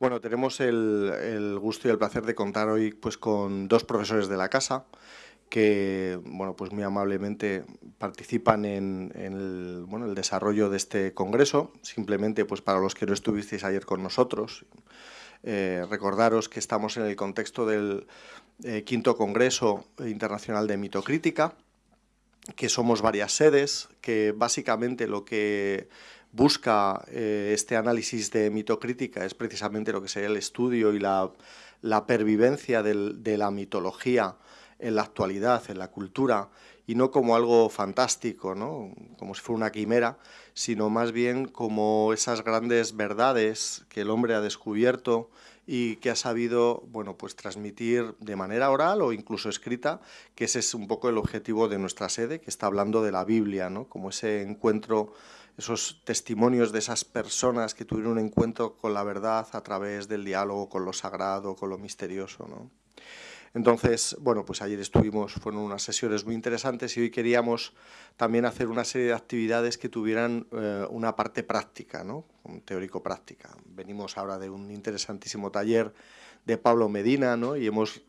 Bueno, tenemos el, gusto y el placer de contar hoy pues, con dos profesores de la casa que bueno, pues muy amablemente participan en, el, bueno, el, desarrollo de este congreso. Simplemente pues para los que no estuvisteis ayer con nosotros, eh, recordaros que estamos en el contexto del eh, quinto Congreso Internacional de Mitocrítica, que somos varias sedes, que básicamente lo que busca eh, este análisis de mitocrítica es precisamente lo que sería el estudio y la, pervivencia de la mitología en la actualidad, en la cultura, y no como algo fantástico, ¿no? como si fuera una quimera, sino más bien como esas grandes verdades que el hombre ha descubierto y que ha sabido bueno, pues transmitir de manera oral o incluso escrita, que ese es un poco el objetivo de nuestra sede, que está hablando de la Biblia, ¿no? como ese encuentro, esos testimonios de esas personas que tuvieron un encuentro con la verdad a través del diálogo con lo sagrado, con lo misterioso. ¿no? Entonces, bueno, pues ayer estuvimos, fueron unas sesiones muy interesantes y hoy queríamos también hacer una serie de actividades que tuvieran eh, una parte práctica, ¿no? teórico-práctica. Venimos ahora de un interesantísimo taller de Pablo Medina, ¿no? Y hemos,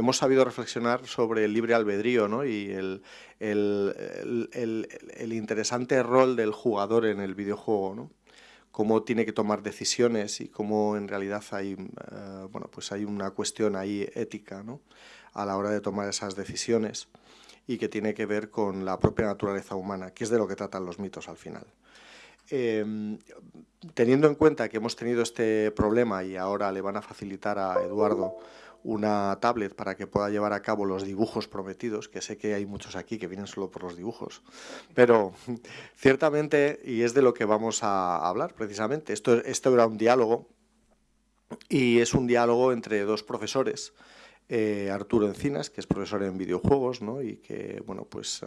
hemos sabido reflexionar sobre el libre albedrío, ¿no? Y el, el interesante rol del jugador en el videojuego, ¿no? cómo tiene que tomar decisiones y cómo en realidad hay, eh, bueno, pues hay una cuestión ahí ética ¿no? a la hora de tomar esas decisiones y que tiene que ver con la propia naturaleza humana, que es de lo que tratan los mitos al final. Em, teniendo en cuenta que hemos tenido este problema y ahora le van a facilitar a Eduardo una tablet para que pueda llevar a cabo los dibujos prometidos, que sé que hay muchos aquí que vienen solo por los dibujos, pero ciertamente, y es de lo que vamos a hablar precisamente, esto, esto era un diálogo y es un diálogo entre dos profesores, eh, Arturo Encinas, que es profesor en videojuegos ¿no? y que bueno, pues,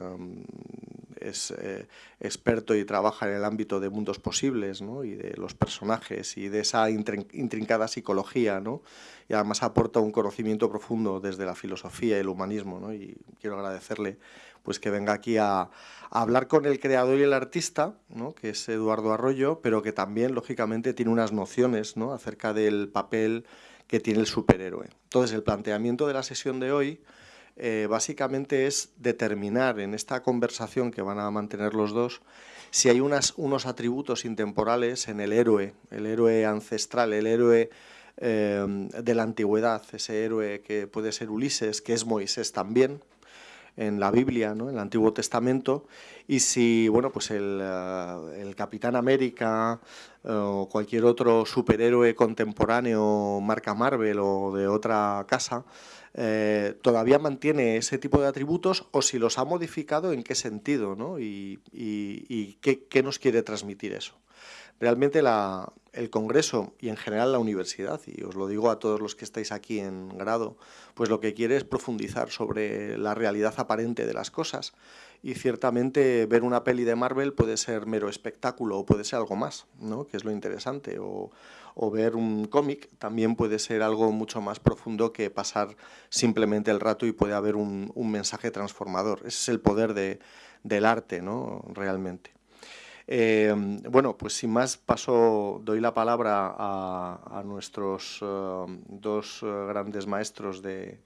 es eh, experto y trabaja en el ámbito de mundos posibles ¿no? y de los personajes y de esa intrincada psicología ¿no? y además aporta un conocimiento profundo desde la filosofía y el humanismo ¿no? y quiero agradecerle pues que venga aquí a, hablar con el creador y el artista, ¿no? que es Eduardo Arroyo, pero que también lógicamente tiene unas nociones ¿no? acerca del papel que tiene el superhéroe. Entonces, el planteamiento de la sesión de hoy eh, básicamente es determinar en esta conversación que van a mantener los dos si hay unos atributos intemporales en el héroe, el héroe ancestral, el héroe eh, de la antigüedad, ese héroe que puede ser Ulises, que es Moisés también, en la Biblia, ¿no? en el Antiguo Testamento, y si bueno, pues el, eh, el Capitán América o cualquier otro superhéroe contemporáneo, marca Marvel o de otra casa, eh, todavía mantiene ese tipo de atributos o si los ha modificado, en qué sentido ¿no? y, qué, nos quiere transmitir eso. Realmente el Congreso y en general la universidad, y os lo digo a todos los que estáis aquí en grado, pues lo que quiere es profundizar sobre la realidad aparente de las cosas y ciertamente ver una peli de Marvel puede ser mero espectáculo o puede ser algo más, ¿no? que es lo interesante, o ver un cómic también puede ser algo mucho más profundo que pasar simplemente el rato y puede haber un, mensaje transformador. Ese es el poder de, del arte, ¿no? realmente. Eh, bueno, pues sin más paso, doy la palabra a, nuestros eh, dos eh, grandes maestros de,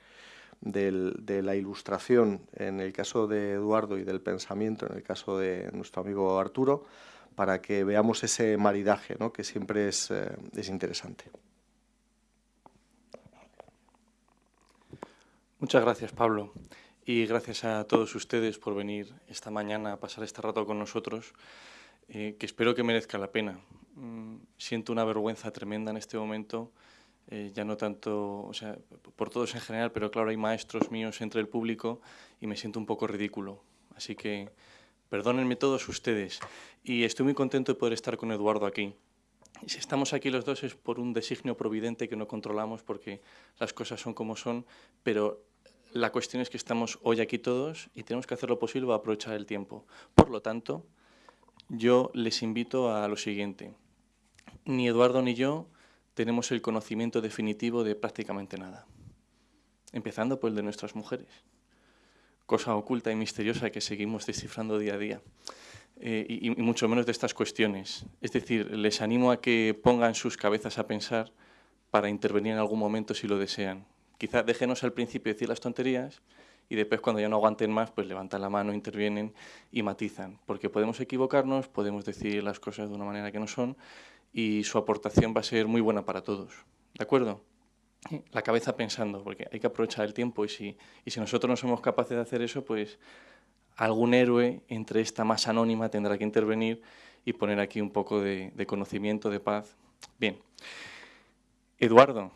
la ilustración, en el caso de Eduardo, y del pensamiento, en el caso de nuestro amigo Arturo, para que veamos ese maridaje, ¿no? que siempre es, es interesante. Muchas gracias, Pablo. Y gracias a todos ustedes por venir esta mañana a pasar este rato con nosotros. Eh, que espero que merezca la pena. Mm, siento una vergüenza tremenda en este momento, eh, ya no tanto, o sea, por todos en general, pero claro, hay maestros míos entre el público y me siento un poco ridículo. Así que perdónenme todos ustedes. Y estoy muy contento de poder estar con Eduardo aquí. Si estamos aquí los dos es por un designio providente que no controlamos porque las cosas son como son, pero la cuestión es que estamos hoy aquí todos y tenemos que hacer lo posible para aprovechar el tiempo. Por lo tanto, yo les invito a lo siguiente. Ni Eduardo ni yo tenemos el conocimiento definitivo de prácticamente nada, empezando por el de nuestras mujeres, cosa oculta y misteriosa que seguimos descifrando día a día, eh, y, mucho menos de estas cuestiones. Es decir, les animo a que pongan sus cabezas a pensar para intervenir en algún momento si lo desean. Quizá déjenos al principio decir las tonterías y después cuando ya no aguanten más, pues levantan la mano, intervienen y matizan. Porque podemos equivocarnos, podemos decir las cosas de una manera que no son y su aportación va a ser muy buena para todos. ¿De acuerdo? La cabeza pensando, porque hay que aprovechar el tiempo y si, y si nosotros no somos capaces de hacer eso, pues algún héroe entre esta masa anónima tendrá que intervenir y poner aquí un poco de, de conocimiento, de paz. Bien. Eduardo,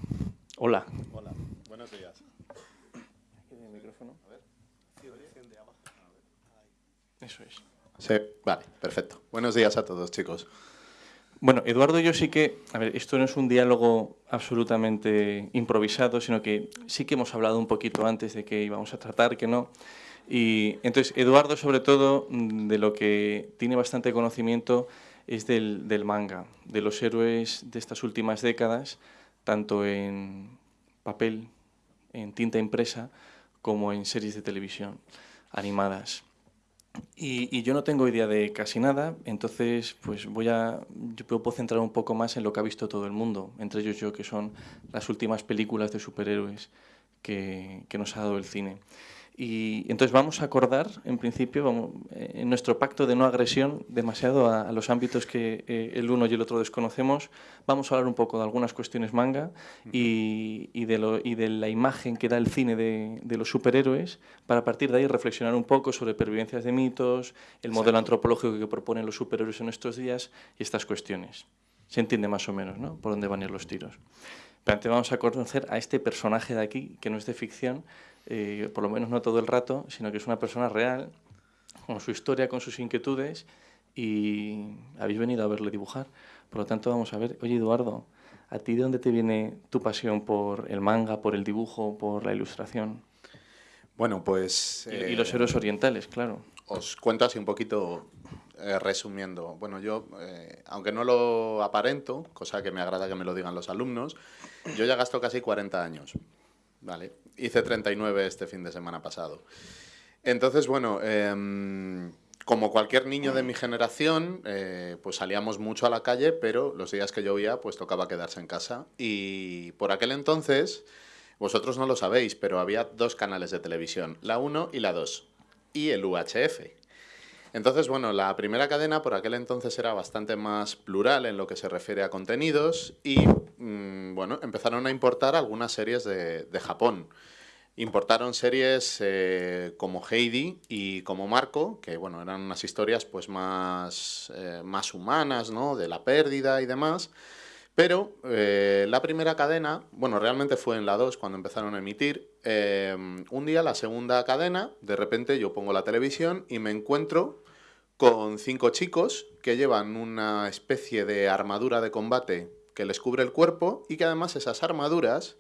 hola. Hola, buenos días. Eso es. Sí, vale, perfecto. Buenos días a todos, chicos. Bueno, Eduardo, yo sí que, a ver, esto no es un diálogo absolutamente improvisado, sino que sí que hemos hablado un poquito antes de que íbamos a tratar, que no. Y entonces, Eduardo, sobre todo, de lo que tiene bastante conocimiento es del, del manga, de los héroes de estas últimas décadas, tanto en papel, en tinta impresa, como en series de televisión animadas. Y, yo no tengo idea de casi nada, entonces pues voy a, yo puedo centrar un poco más en lo que ha visto todo el mundo, entre ellos yo, que son las últimas películas de superhéroes que, que nos ha dado el cine. Y entonces vamos a acordar, en principio, vamos, eh, en nuestro pacto de no agresión demasiado a, los ámbitos que eh, el uno y el otro desconocemos. Vamos a hablar un poco de algunas cuestiones manga y, y, de, lo, y de, la imagen que da el cine de, de, los superhéroes, para a partir de ahí reflexionar un poco sobre pervivencias de mitos, el modelo antropológico que proponen los superhéroes en estos días y estas cuestiones. Se entiende más o menos ¿no? por dónde van a ir los tiros. Pero antes vamos a conocer a este personaje de aquí, que no es de ficción, eh, por lo menos no todo el rato, sino que es una persona real, con su historia, con sus inquietudes, y habéis venido a verle dibujar. Por lo tanto, vamos a ver, oye Eduardo, ¿a ti de dónde te viene tu pasión por el manga, por el dibujo, por la ilustración? Bueno, pues... y, los eh, héroes orientales, claro. Os cuento así un poquito eh, resumiendo. Bueno, yo, aunque no lo aparento, cosa que me agrada que me lo digan los alumnos, yo ya gasto casi 40 años. Vale, hice 39 este fin de semana pasado. Entonces, bueno, em, como cualquier niño de mi generación, eh, pues salíamos mucho a la calle, pero los días que llovía, pues tocaba quedarse en casa. Y por aquel entonces, vosotros no lo sabéis, pero había dos canales de televisión, la 1 y la 2, y el UHF. Entonces, bueno, la primera cadena por aquel entonces era bastante más plural en lo que se refiere a contenidos y, mm, bueno, empezaron a importar algunas series de, Japón. Importaron series eh, como Heidi y como Marco, que bueno, eran unas historias pues más, eh, más humanas, ¿no? De la pérdida y demás. Pero eh, la primera cadena, bueno, realmente fue en la 2 cuando empezaron a emitir. un día, la segunda cadena, de repente yo pongo la televisión y me encuentro con cinco chicos que llevan una especie de armadura de combate que les cubre el cuerpo y que además esas armaduras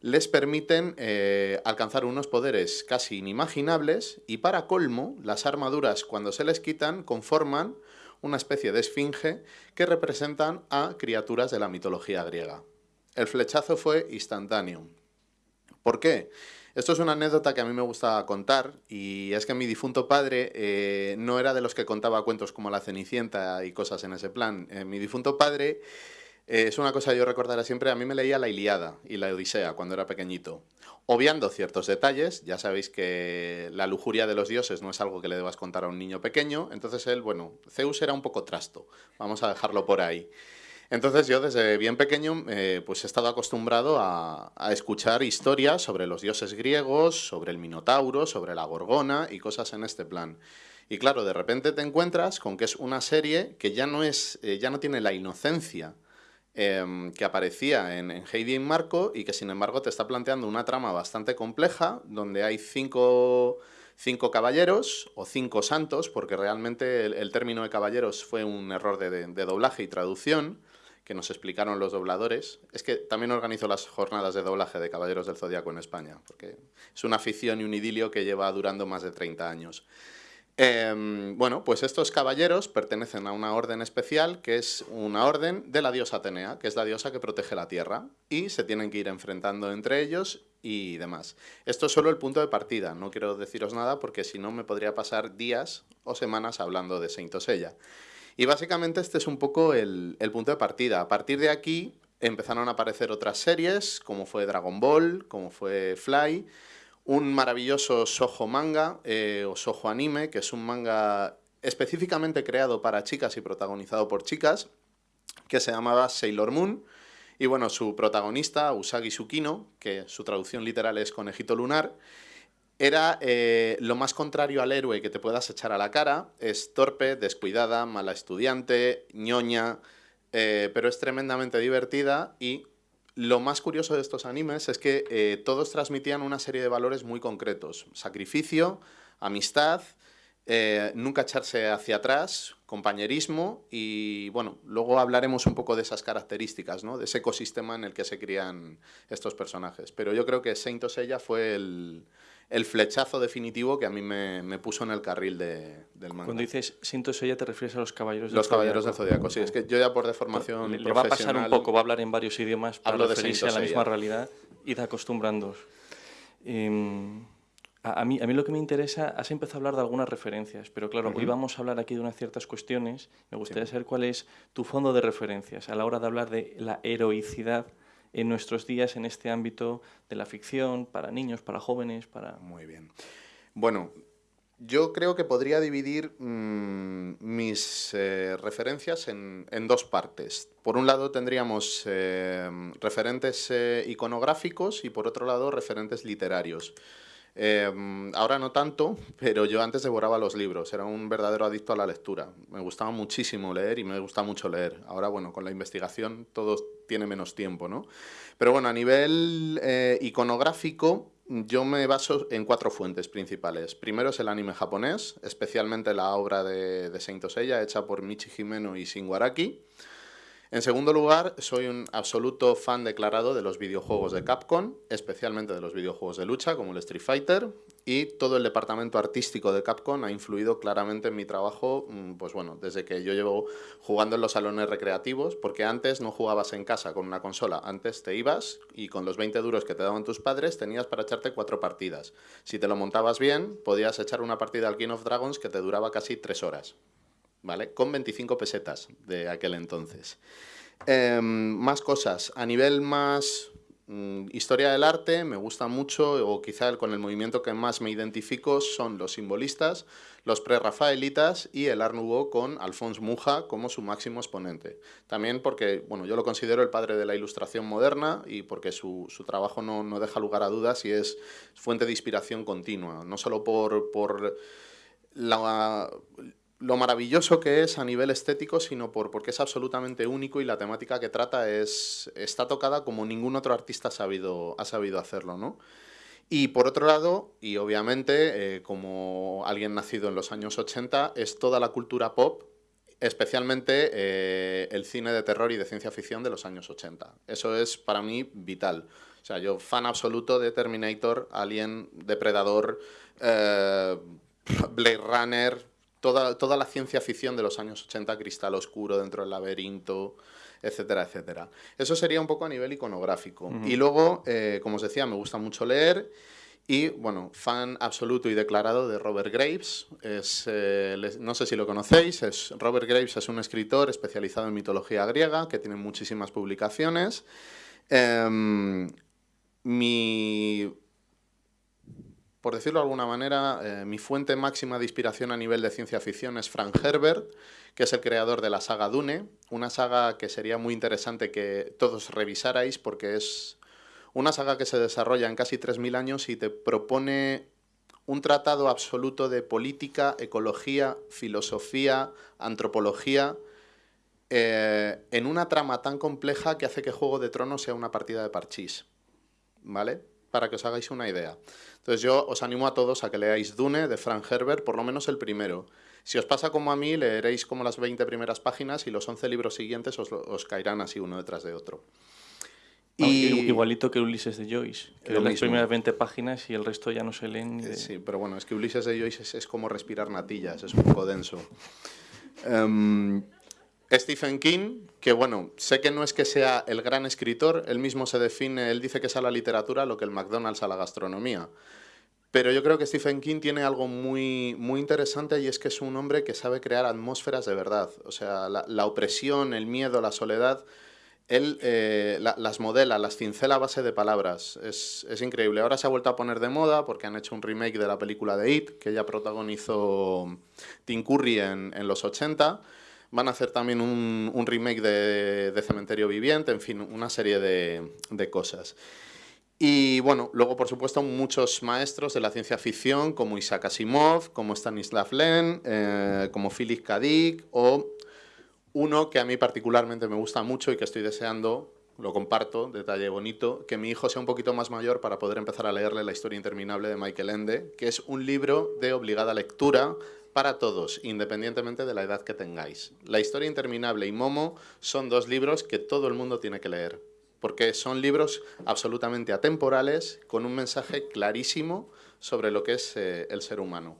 les permiten eh, alcanzar unos poderes casi inimaginables y para colmo, las armaduras cuando se les quitan conforman una especie de esfinge que representan a criaturas de la mitología griega. El flechazo fue instantáneo. ¿Por qué? Esto es una anécdota que a mí me gusta contar y es que mi difunto padre eh, no era de los que contaba cuentos como La Cenicienta y cosas en ese plan. Eh, mi difunto padre eh, es una cosa que yo recordaré siempre, a mí me leía la Iliada y la Odisea cuando era pequeñito. Obviando ciertos detalles, ya sabéis que la lujuria de los dioses no es algo que le debas contar a un niño pequeño, entonces él, bueno, Zeus era un poco trasto, vamos a dejarlo por ahí. Entonces yo desde bien pequeño eh, pues he estado acostumbrado a, escuchar historias sobre los dioses griegos, sobre el Minotauro, sobre la Gorgona y cosas en este plan. Y claro, de repente te encuentras con que es una serie que ya no, es, eh, ya no tiene la inocencia em, que aparecía en, Heidi y Marco y que sin embargo te está planteando una trama bastante compleja donde hay cinco, cinco caballeros o cinco santos, porque realmente el, término de caballeros fue un error de doblaje y traducción que nos explicaron los dobladores. Es que también organizo las jornadas de doblaje de Caballeros del Zodíaco en España, porque es una afición y un idilio que lleva durando más de 30 años. Em, bueno, pues estos caballeros pertenecen a una orden especial que es una orden de la diosa Atenea, que es la diosa que protege la tierra, y se tienen que ir enfrentando entre ellos y demás. Esto es solo el punto de partida, no quiero deciros nada porque si no me podría pasar días o semanas hablando de Saint Seiya. Y básicamente este es un poco el, punto de partida. A partir de aquí, empezaron a aparecer otras series, como fue Dragon Ball, como fue Fly, un maravilloso Soho manga eh, o Soho anime, que es un manga específicamente creado para chicas y protagonizado por chicas, que se llamaba Sailor Moon. Y bueno, su protagonista, Usagi Tsukino, que su traducción literal es conejito lunar, era eh, lo más contrario al héroe que te puedas echar a la cara. Es torpe, descuidada, mala estudiante, ñoña, eh, pero es tremendamente divertida y lo más curioso de estos animes es que eh, todos transmitían una serie de valores muy concretos. Sacrificio, amistad, eh, nunca echarse hacia atrás, compañerismo y bueno, luego hablaremos un poco de esas características, ¿no? de ese ecosistema en el que se crían estos personajes. Pero yo creo que Saint Seiya fue el, el flechazo definitivo que a mí me, puso en el carril de, del manga. Cuando dices siento eso ya te refieres a los caballeros del Los caballeros del Zodíaco, sí. Es que yo ya por deformación le, le va a pasar un poco, va a hablar en varios idiomas para hablo referirse a la misma realidad y de acostumbrándoos. Em, a, mí, a mí lo que me interesa, has empezado a hablar de algunas referencias, pero claro, hoy vamos a hablar aquí de unas ciertas cuestiones. Me gustaría saber cuál es tu fondo de referencias a la hora de hablar de la heroicidad en nuestros días en este ámbito de la ficción, para niños, para jóvenes, para... Muy bien. Bueno, yo creo que podría dividir mm, mis eh, referencias en, dos partes. Por un lado tendríamos eh, referentes eh, iconográficos y por otro lado referentes literarios. Em, ahora no tanto, pero yo antes devoraba los libros, era un verdadero adicto a la lectura. Me gustaba muchísimo leer y me gusta mucho leer. Ahora, bueno, con la investigación todo tiene menos tiempo, ¿no? Pero bueno, a nivel eh, iconográfico, yo me baso en cuatro fuentes principales. Primero es el anime japonés, especialmente la obra de, de Saint Seiya, hecha por Michi Himeno y Shin Waraki. En segundo lugar, soy un absoluto fan declarado de los videojuegos de Capcom, especialmente de los videojuegos de lucha como el Street Fighter, y todo el departamento artístico de Capcom ha influido claramente en mi trabajo, mm, pues bueno, desde que yo llevo jugando en los salones recreativos, porque antes no jugabas en casa con una consola, antes te ibas y con los 20 duros que te daban tus padres tenías para echarte cuatro partidas. Si te lo montabas bien, podías echar una partida al King of Dragons que te duraba casi tres horas. ¿Vale? Con 25 pesetas de aquel entonces. Em, más cosas. A nivel más mm, historia del arte, me gusta mucho, o quizá con el movimiento que más me identifico, son los simbolistas, los pre-rafaelitas y el Art Nouveau con Alphonse Muja como su máximo exponente. También porque, bueno, yo lo considero el padre de la ilustración moderna y porque su, trabajo no, no, deja lugar a dudas y es fuente de inspiración continua, no solo por, por la lo maravilloso que es a nivel estético, sino por, porque es absolutamente único y la temática que trata es, está tocada como ningún otro artista ha sabido, ha sabido hacerlo, ¿no? Y por otro lado, y obviamente, eh, como alguien nacido en los años 80, es toda la cultura pop, especialmente eh, el cine de terror y de ciencia ficción de los años 80. Eso es para mí vital. O sea, yo fan absoluto de Terminator, Alien, Depredador, eh, Blade Runner, toda, la ciencia ficción de los años 80, Cristal Oscuro dentro del laberinto, etcétera, etcétera. Eso sería un poco a nivel iconográfico. Y luego, eh, como os decía, me gusta mucho leer y, bueno, fan absoluto y declarado de Robert Graves. Es, eh, no sé si lo conocéis, es, Robert Graves es un escritor especializado en mitología griega que tiene muchísimas publicaciones. Em, mi por decirlo de alguna manera, eh, mi fuente máxima de inspiración a nivel de ciencia ficción es Frank Herbert, que es el creador de la saga Dune, una saga que sería muy interesante que todos revisarais porque es una saga que se desarrolla en casi 3.000 años y te propone un tratado absoluto de política, ecología, filosofía, antropología, eh, en una trama tan compleja que hace que Juego de Tronos sea una partida de parchís. ¿Vale? Para que os hagáis una idea. Entonces yo os animo a todos a que leáis Dune de Frank Herbert, por lo menos el primero. Si os pasa como a mí, leeréis como las 20 primeras páginas y los 11 libros siguientes os, caerán así uno detrás de otro. Y... Igualito que Ulises de Joyce, que leen las primeras 20 páginas y el resto ya no se leen. Eh, sí, pero bueno, es que Ulises de Joyce es, como respirar natillas, es un poco denso. Em, Stephen King, que bueno, sé que no es que sea el gran escritor, él mismo se define, él dice que es a la literatura lo que el McDonald's a la gastronomía. Pero yo creo que Stephen King tiene algo muy, muy interesante y es que es un hombre que sabe crear atmósferas de verdad. O sea, la, opresión, el miedo, la soledad él eh, las modela, las cincela a base de palabras. Es, increíble. Ahora se ha vuelto a poner de moda porque han hecho un remake de la película de It, que ya protagonizó Tim Curry en, los 80. Van a hacer también un, remake de, Cementerio Viviente, en fin, una serie de, cosas. Y bueno, luego por supuesto muchos maestros de la ciencia ficción como Isaac Asimov, como Stanislav Lem, eh, como Philip K. Dick o uno que a mí particularmente me gusta mucho y que estoy deseando, lo comparto, detalle bonito, que mi hijo sea un poquito más mayor para poder empezar a leerle La historia interminable de Michael Ende, que es un libro de obligada lectura para todos, independientemente de la edad que tengáis. La historia interminable y Momo son dos libros que todo el mundo tiene que leer, porque son libros absolutamente atemporales, con un mensaje clarísimo sobre lo que es eh, el ser humano.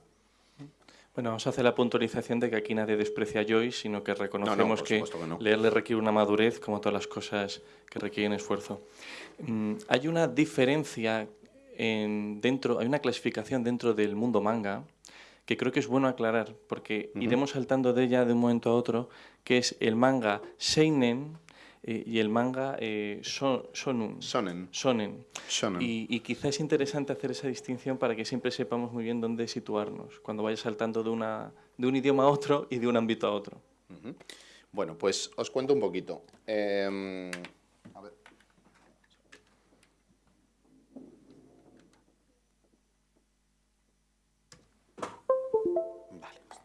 Bueno, vamos a hacer la puntualización de que aquí nadie desprecia a Joyce, sino que reconocemos que, leerle requiere una madurez, como todas las cosas que requieren esfuerzo. Mm, hay una diferencia en, dentro, hay una clasificación dentro del mundo manga que creo que es bueno aclarar, porque iremos saltando de ella de un momento a otro, que es el manga seinen, eh, y el manga eh, son, sonen. sonen. Y, y quizá es interesante hacer esa distinción para que siempre sepamos muy bien dónde situarnos cuando vaya saltando de, una, de un idioma a otro y de un ámbito a otro. Bueno, pues os cuento un poquito. Em, a ver.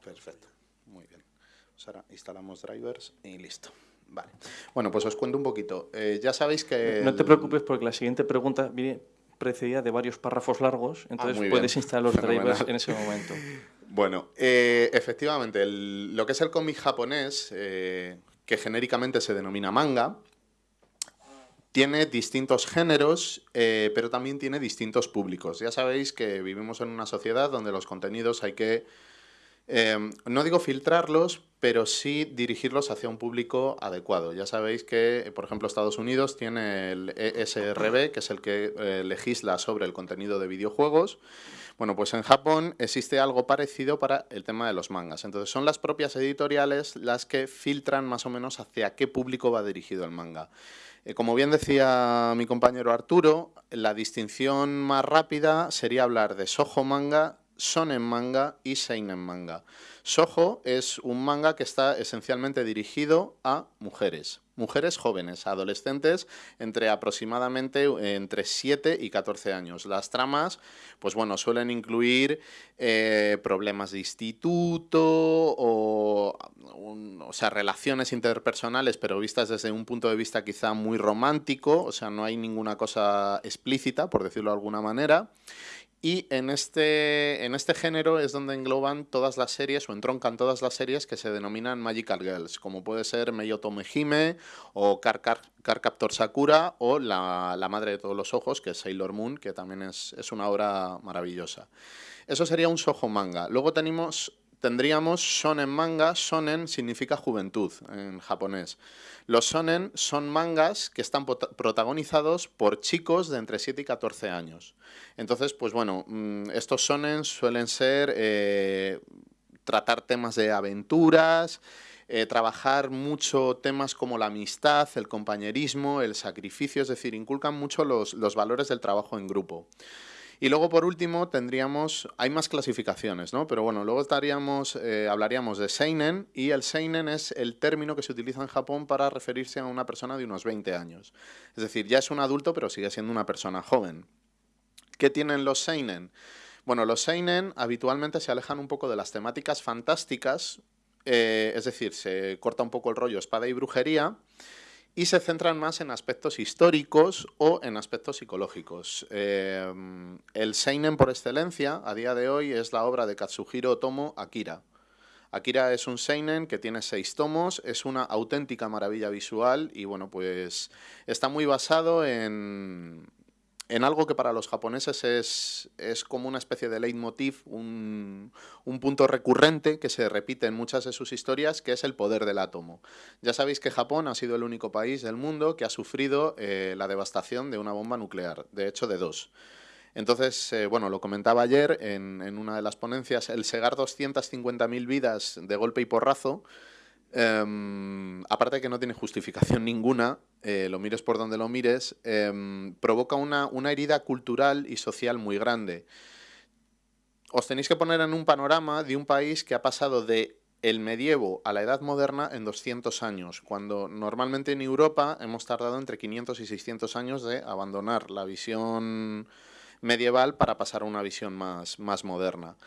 Perfecto. Muy bien. Pues ahora instalamos drivers y listo. Vale. Bueno, pues os cuento un poquito. Eh, ya sabéis que... No te preocupes porque la siguiente pregunta viene precedida de varios párrafos largos, ah, entonces puedes instalar los drivers en ese momento. Bueno, eh, efectivamente, lo que es el cómic japonés, eh, que genéricamente se denomina manga, tiene distintos géneros, pero también tiene distintos públicos. Ya sabéis que vivimos en una sociedad donde los contenidos hay que Em, no digo filtrarlos, pero sí dirigirlos hacia un público adecuado. Ya sabéis que, por ejemplo, Estados Unidos tiene el ESRB, que es el que eh, legisla sobre el contenido de videojuegos. Bueno, pues en Japón existe algo parecido para el tema de los mangas. Entonces son las propias editoriales las que filtran más o menos hacia qué público va dirigido el manga. Eh, como bien decía mi compañero Arturo, la distinción más rápida sería hablar de sojo manga Sonen manga y seinen manga. Soho es un manga que está esencialmente dirigido a mujeres, mujeres jóvenes, adolescentes entre aproximadamente entre 7 y 14 años. Las tramas, pues bueno, suelen incluir eh, problemas de instituto o, o sea, relaciones interpersonales, pero vistas desde un punto de vista quizá muy romántico, o sea, no hay ninguna cosa explícita, por decirlo de alguna manera. Y en este, en este género es donde engloban todas las series o entroncan todas las series que se denominan Magical Girls, como puede ser Meioto Mejime o Car, Captor Sakura o la, Madre de todos los ojos, que es Sailor Moon, que también es, es una obra maravillosa. Eso sería un sojo manga. Luego tenemos tendríamos shonen manga. Shonen significa juventud en japonés. Los shonen son mangas que están protagonizados por chicos de entre 7 y 14 años. Entonces, pues bueno, mm, estos shonen suelen ser eh, tratar temas de aventuras, eh, trabajar mucho temas como la amistad, el compañerismo, el sacrificio, es decir, inculcan mucho los, los valores del trabajo en grupo. Y luego, por último, tendríamos, hay más clasificaciones, ¿no? Pero bueno, luego estaríamos, eh, hablaríamos de Seinen, y el Seinen es el término que se utiliza en Japón para referirse a una persona de unos 20 años. Es decir, ya es un adulto, pero sigue siendo una persona joven. ¿Qué tienen los Seinen? Bueno, los Seinen habitualmente se alejan un poco de las temáticas fantásticas, eh, es decir, se corta un poco el rollo espada y brujería, y se centran más en aspectos históricos o en aspectos psicológicos. Eh, el Seinen por excelencia, a día de hoy, es la obra de Katsuhiro Otomo Akira. Akira es un Seinen que tiene seis tomos, es una auténtica maravilla visual y bueno, pues está muy basado en, en algo que para los japoneses es, es como una especie de leitmotiv, un, un, punto recurrente que se repite en muchas de sus historias, que es el poder del átomo. Ya sabéis que Japón ha sido el único país del mundo que ha sufrido eh, la devastación de una bomba nuclear, de hecho de dos. Entonces, eh, bueno, lo comentaba ayer en, en, una de las ponencias, el segar 250.000 vidas de golpe y porrazo em, aparte de que no tiene justificación ninguna, eh, lo mires por donde lo mires, em, provoca una, una herida cultural y social muy grande. Os tenéis que poner en un panorama de un país que ha pasado de el medievo a la edad moderna en 200 años, cuando normalmente en Europa hemos tardado entre 500 y 600 años de abandonar la visión medieval para pasar a una visión más, más moderna.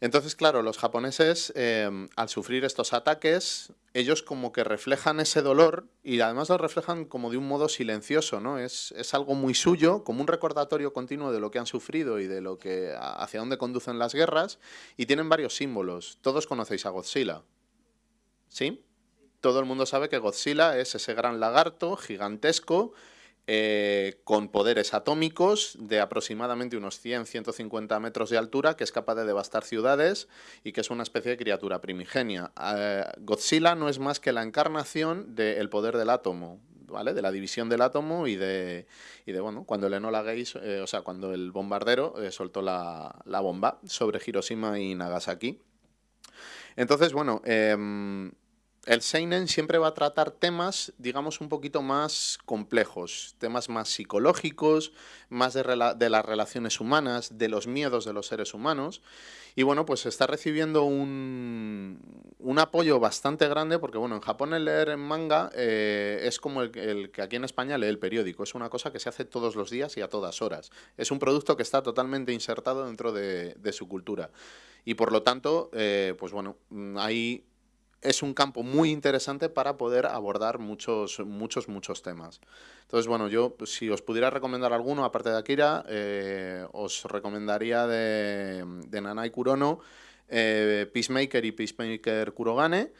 Entonces, claro, los japoneses, em, al sufrir estos ataques, ellos como que reflejan ese dolor y además lo reflejan como de un modo silencioso, ¿no? Es, es, algo muy suyo, como un recordatorio continuo de lo que han sufrido y de lo que hacia dónde conducen las guerras, y tienen varios símbolos. Todos conocéis a Godzilla, ¿sí? Todo el mundo sabe que Godzilla es ese gran lagarto gigantesco eh, con poderes atómicos de aproximadamente unos 100-150 metros de altura, que es capaz de devastar ciudades y que es una especie de criatura primigenia. Eh, Godzilla no es más que la encarnación del poder del átomo, ¿vale? De la división del átomo y de, y de bueno, cuando el Enola eh, o sea, cuando el bombardero soltó la, la, bomba sobre Hiroshima y Nagasaki. Entonces, bueno, em, el Seinen siempre va a tratar temas, digamos, un poquito más complejos, temas más psicológicos, más de, las relaciones humanas, de los miedos de los seres humanos. Y bueno, pues está recibiendo un, apoyo bastante grande porque, bueno, en Japón el leer en manga eh, es como el, que aquí en España lee el periódico. Es una cosa que se hace todos los días y a todas horas. Es un producto que está totalmente insertado dentro de, su cultura. Y por lo tanto, eh, pues bueno, hay es un campo muy interesante para poder abordar muchos, muchos, muchos temas. Entonces, bueno, yo si os pudiera recomendar alguno, aparte de Akira, eh, os recomendaría de, de Nanai Kurono, eh, Peacemaker y Peacemaker Kurogane,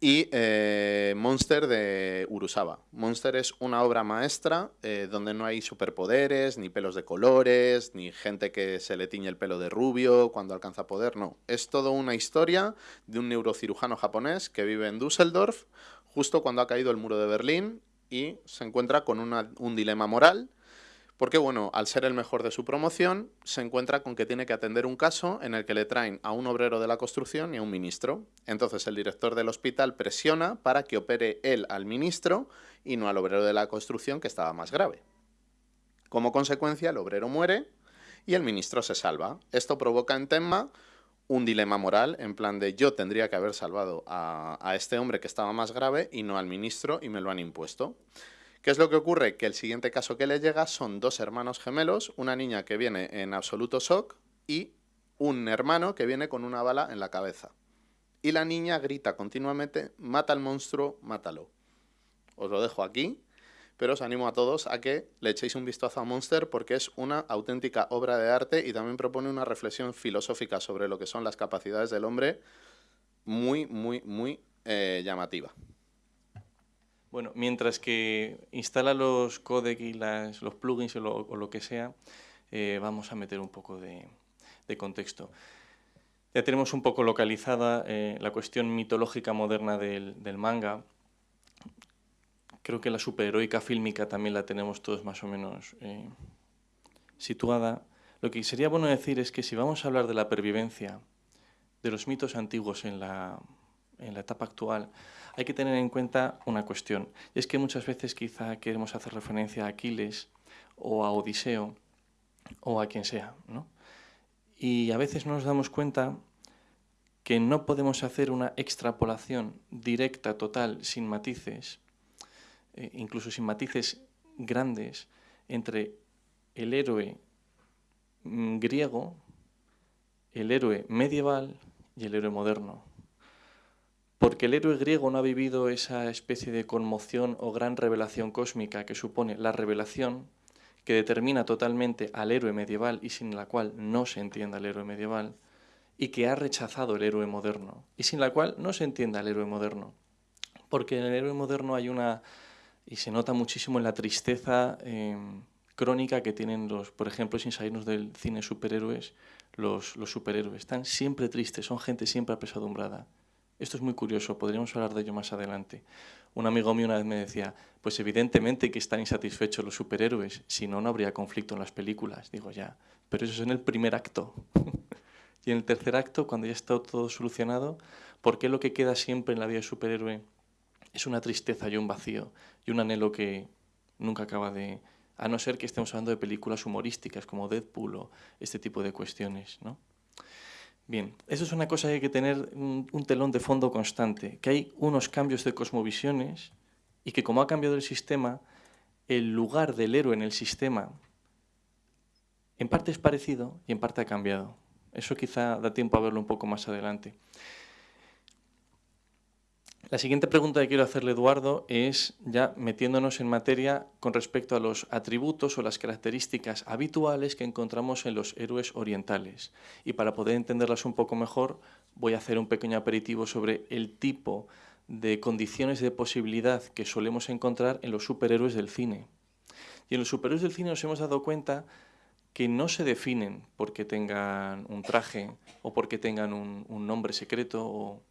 y eh, Monster de Urusaba. Monster es una obra maestra eh, donde no hay superpoderes, ni pelos de colores, ni gente que se le tiñe el pelo de rubio cuando alcanza poder, no. Es todo una historia de un neurocirujano japonés que vive en Düsseldorf justo cuando ha caído el muro de Berlín y se encuentra con un dilema moral porque, bueno, al ser el mejor de su promoción, se encuentra con que tiene que atender un caso en el que le traen a un obrero de la construcción y a un ministro. Entonces el director del hospital presiona para que opere él al ministro y no al obrero de la construcción que estaba más grave. Como consecuencia, el obrero muere y el ministro se salva. Esto provoca en Tenma un dilema moral, en plan de yo tendría que haber salvado a, a este hombre que estaba más grave y no al ministro y me lo han impuesto. ¿Qué es lo que ocurre? Que el siguiente caso que le llega son dos hermanos gemelos, una niña que viene en absoluto shock y un hermano que viene con una bala en la cabeza. Y la niña grita continuamente, mata al monstruo, mátalo. Os lo dejo aquí, pero os animo a todos a que le echéis un vistazo a Monster porque es una auténtica obra de arte y también propone una reflexión filosófica sobre lo que son las capacidades del hombre muy, muy, muy eh, llamativa. Bueno, mientras que instala los codecs y los plugins o lo, que sea, eh, vamos a meter un poco de, contexto. Ya tenemos un poco localizada eh, la cuestión mitológica moderna del, manga. Creo que la superheroica fílmica también la tenemos todos más o menos eh, situada. Lo que sería bueno decir es que si vamos a hablar de la pervivencia de los mitos antiguos en la, en la etapa actual, hay que tener en cuenta una cuestión. Y es que muchas veces quizá queremos hacer referencia a Aquiles o a Odiseo o a quien sea. ¿no? Y a veces no nos damos cuenta que no podemos hacer una extrapolación directa, total, sin matices, eh, incluso sin matices grandes, entre el héroe mm, griego, el héroe medieval y el héroe moderno porque el héroe griego no ha vivido esa especie de conmoción o gran revelación cósmica que supone la revelación que determina totalmente al héroe medieval y sin la cual no se entiende al héroe medieval, y que ha rechazado el héroe moderno, y sin la cual no se entiende al héroe moderno. Porque en el héroe moderno hay una, y se nota muchísimo en la tristeza em, crónica que tienen los, por ejemplo, sin salirnos del cine superhéroes, los superhéroes. Están siempre tristes, son gente siempre apesadumbrada. Esto es muy curioso, podríamos hablar de ello más adelante. Un amigo mío una vez me decía, pues evidentemente que están insatisfechos los superhéroes, si no, no habría conflicto en las películas. Digo, ya, pero eso es en el primer acto. Y en el tercer acto, cuando ya está todo solucionado, ¿por qué lo que queda siempre en la vida de superhéroe es una tristeza y un vacío y un anhelo que nunca acaba de... A no ser que estemos hablando de películas humorísticas como Deadpool o este tipo de cuestiones, ¿no? Bien, eso es una cosa que hay que tener un, telón de fondo constante, que hay unos cambios de cosmovisiones y que como ha cambiado el sistema, el lugar del héroe en el sistema en parte es parecido y en parte ha cambiado. Eso quizá da tiempo a verlo un poco más adelante. La siguiente pregunta que quiero hacerle, Eduardo, es ya metiéndonos en materia con respecto a los atributos o las características habituales que encontramos en los héroes orientales. Y para poder entenderlas un poco mejor, voy a hacer un pequeño aperitivo sobre el tipo de condiciones de posibilidad que solemos encontrar en los superhéroes del cine. Y en los superhéroes del cine nos hemos dado cuenta que no se definen porque tengan un traje o porque tengan un, un nombre secreto o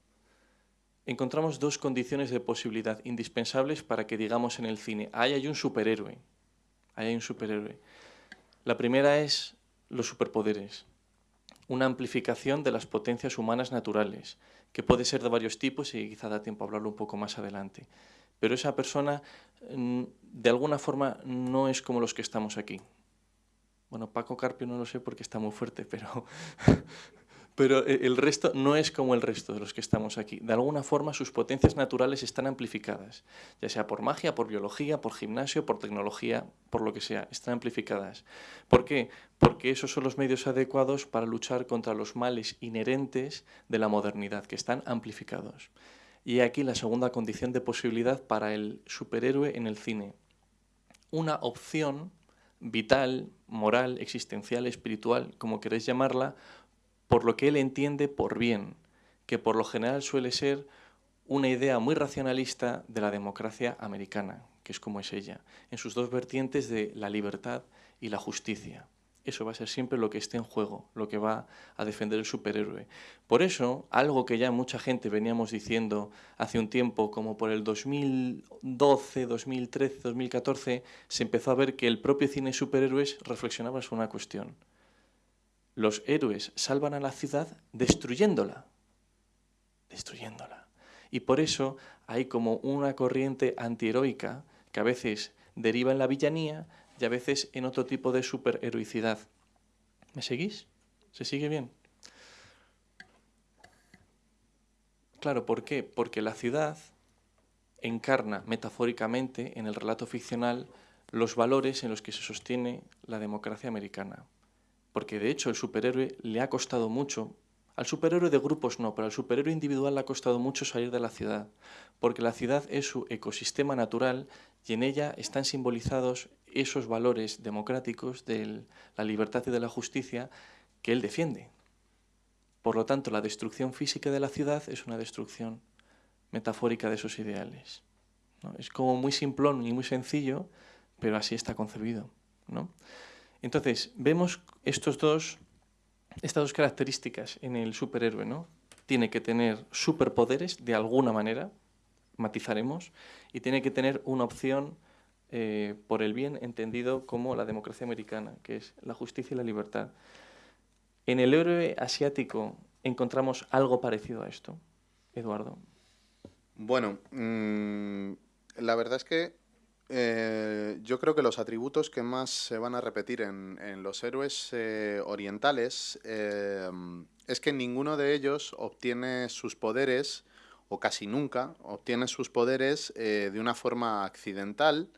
encontramos dos condiciones de posibilidad indispensables para que digamos en el cine, ahí hay un superhéroe, ahí hay un superhéroe. La primera es los superpoderes, una amplificación de las potencias humanas naturales, que puede ser de varios tipos y quizá da tiempo a hablarlo un poco más adelante. Pero esa persona, mm, de alguna forma, no es como los que estamos aquí. Bueno, Paco Carpio no lo sé porque está muy fuerte, pero pero eh, el resto no es como el resto de los que estamos aquí. De alguna forma sus potencias naturales están amplificadas, ya sea por magia, por biología, por gimnasio, por tecnología, por lo que sea, están amplificadas. ¿Por qué? Porque esos son los medios adecuados para luchar contra los males inherentes de la modernidad, que están amplificados. Y aquí la segunda condición de posibilidad para el superhéroe en el cine. Una opción vital, moral, existencial, espiritual, como queréis llamarla, por lo que él entiende por bien, que por lo general suele ser una idea muy racionalista de la democracia americana, que es como es ella, en sus dos vertientes de la libertad y la justicia. Eso va a ser siempre lo que esté en juego, lo que va a defender el superhéroe. Por eso, algo que ya mucha gente veníamos diciendo hace un tiempo, como por el 2012, 2013, 2014, se empezó a ver que el propio cine superhéroes reflexionaba sobre una cuestión los héroes salvan a la ciudad destruyéndola, destruyéndola. Y por eso hay como una corriente antiheroica que a veces deriva en la villanía y a veces en otro tipo de superheroicidad. ¿Me seguís? ¿Se sigue bien? Claro, ¿por qué? Porque la ciudad encarna metafóricamente en el relato ficcional los valores en los que se sostiene la democracia americana porque de hecho el superhéroe le ha costado mucho, al superhéroe de grupos no, pero al superhéroe individual le ha costado mucho salir de la ciudad, porque la ciudad es su ecosistema natural y en ella están simbolizados esos valores democráticos de la libertad y de la justicia que él defiende. Por lo tanto, la destrucción física de la ciudad es una destrucción metafórica de esos ideales. Es como muy simplón y muy sencillo, pero así está concebido. ¿no? Entonces, vemos estos dos, estas dos características en el superhéroe, ¿no? Tiene que tener superpoderes de alguna manera, matizaremos, y tiene que tener una opción eh, por el bien entendido como la democracia americana, que es la justicia y la libertad. En el héroe asiático encontramos algo parecido a esto, Eduardo. Bueno, mm, la verdad es que eh, yo creo que los atributos que más se van a repetir en, los héroes eh, orientales eh, es que ninguno de ellos obtiene sus poderes, o casi nunca, obtiene sus poderes de una forma accidental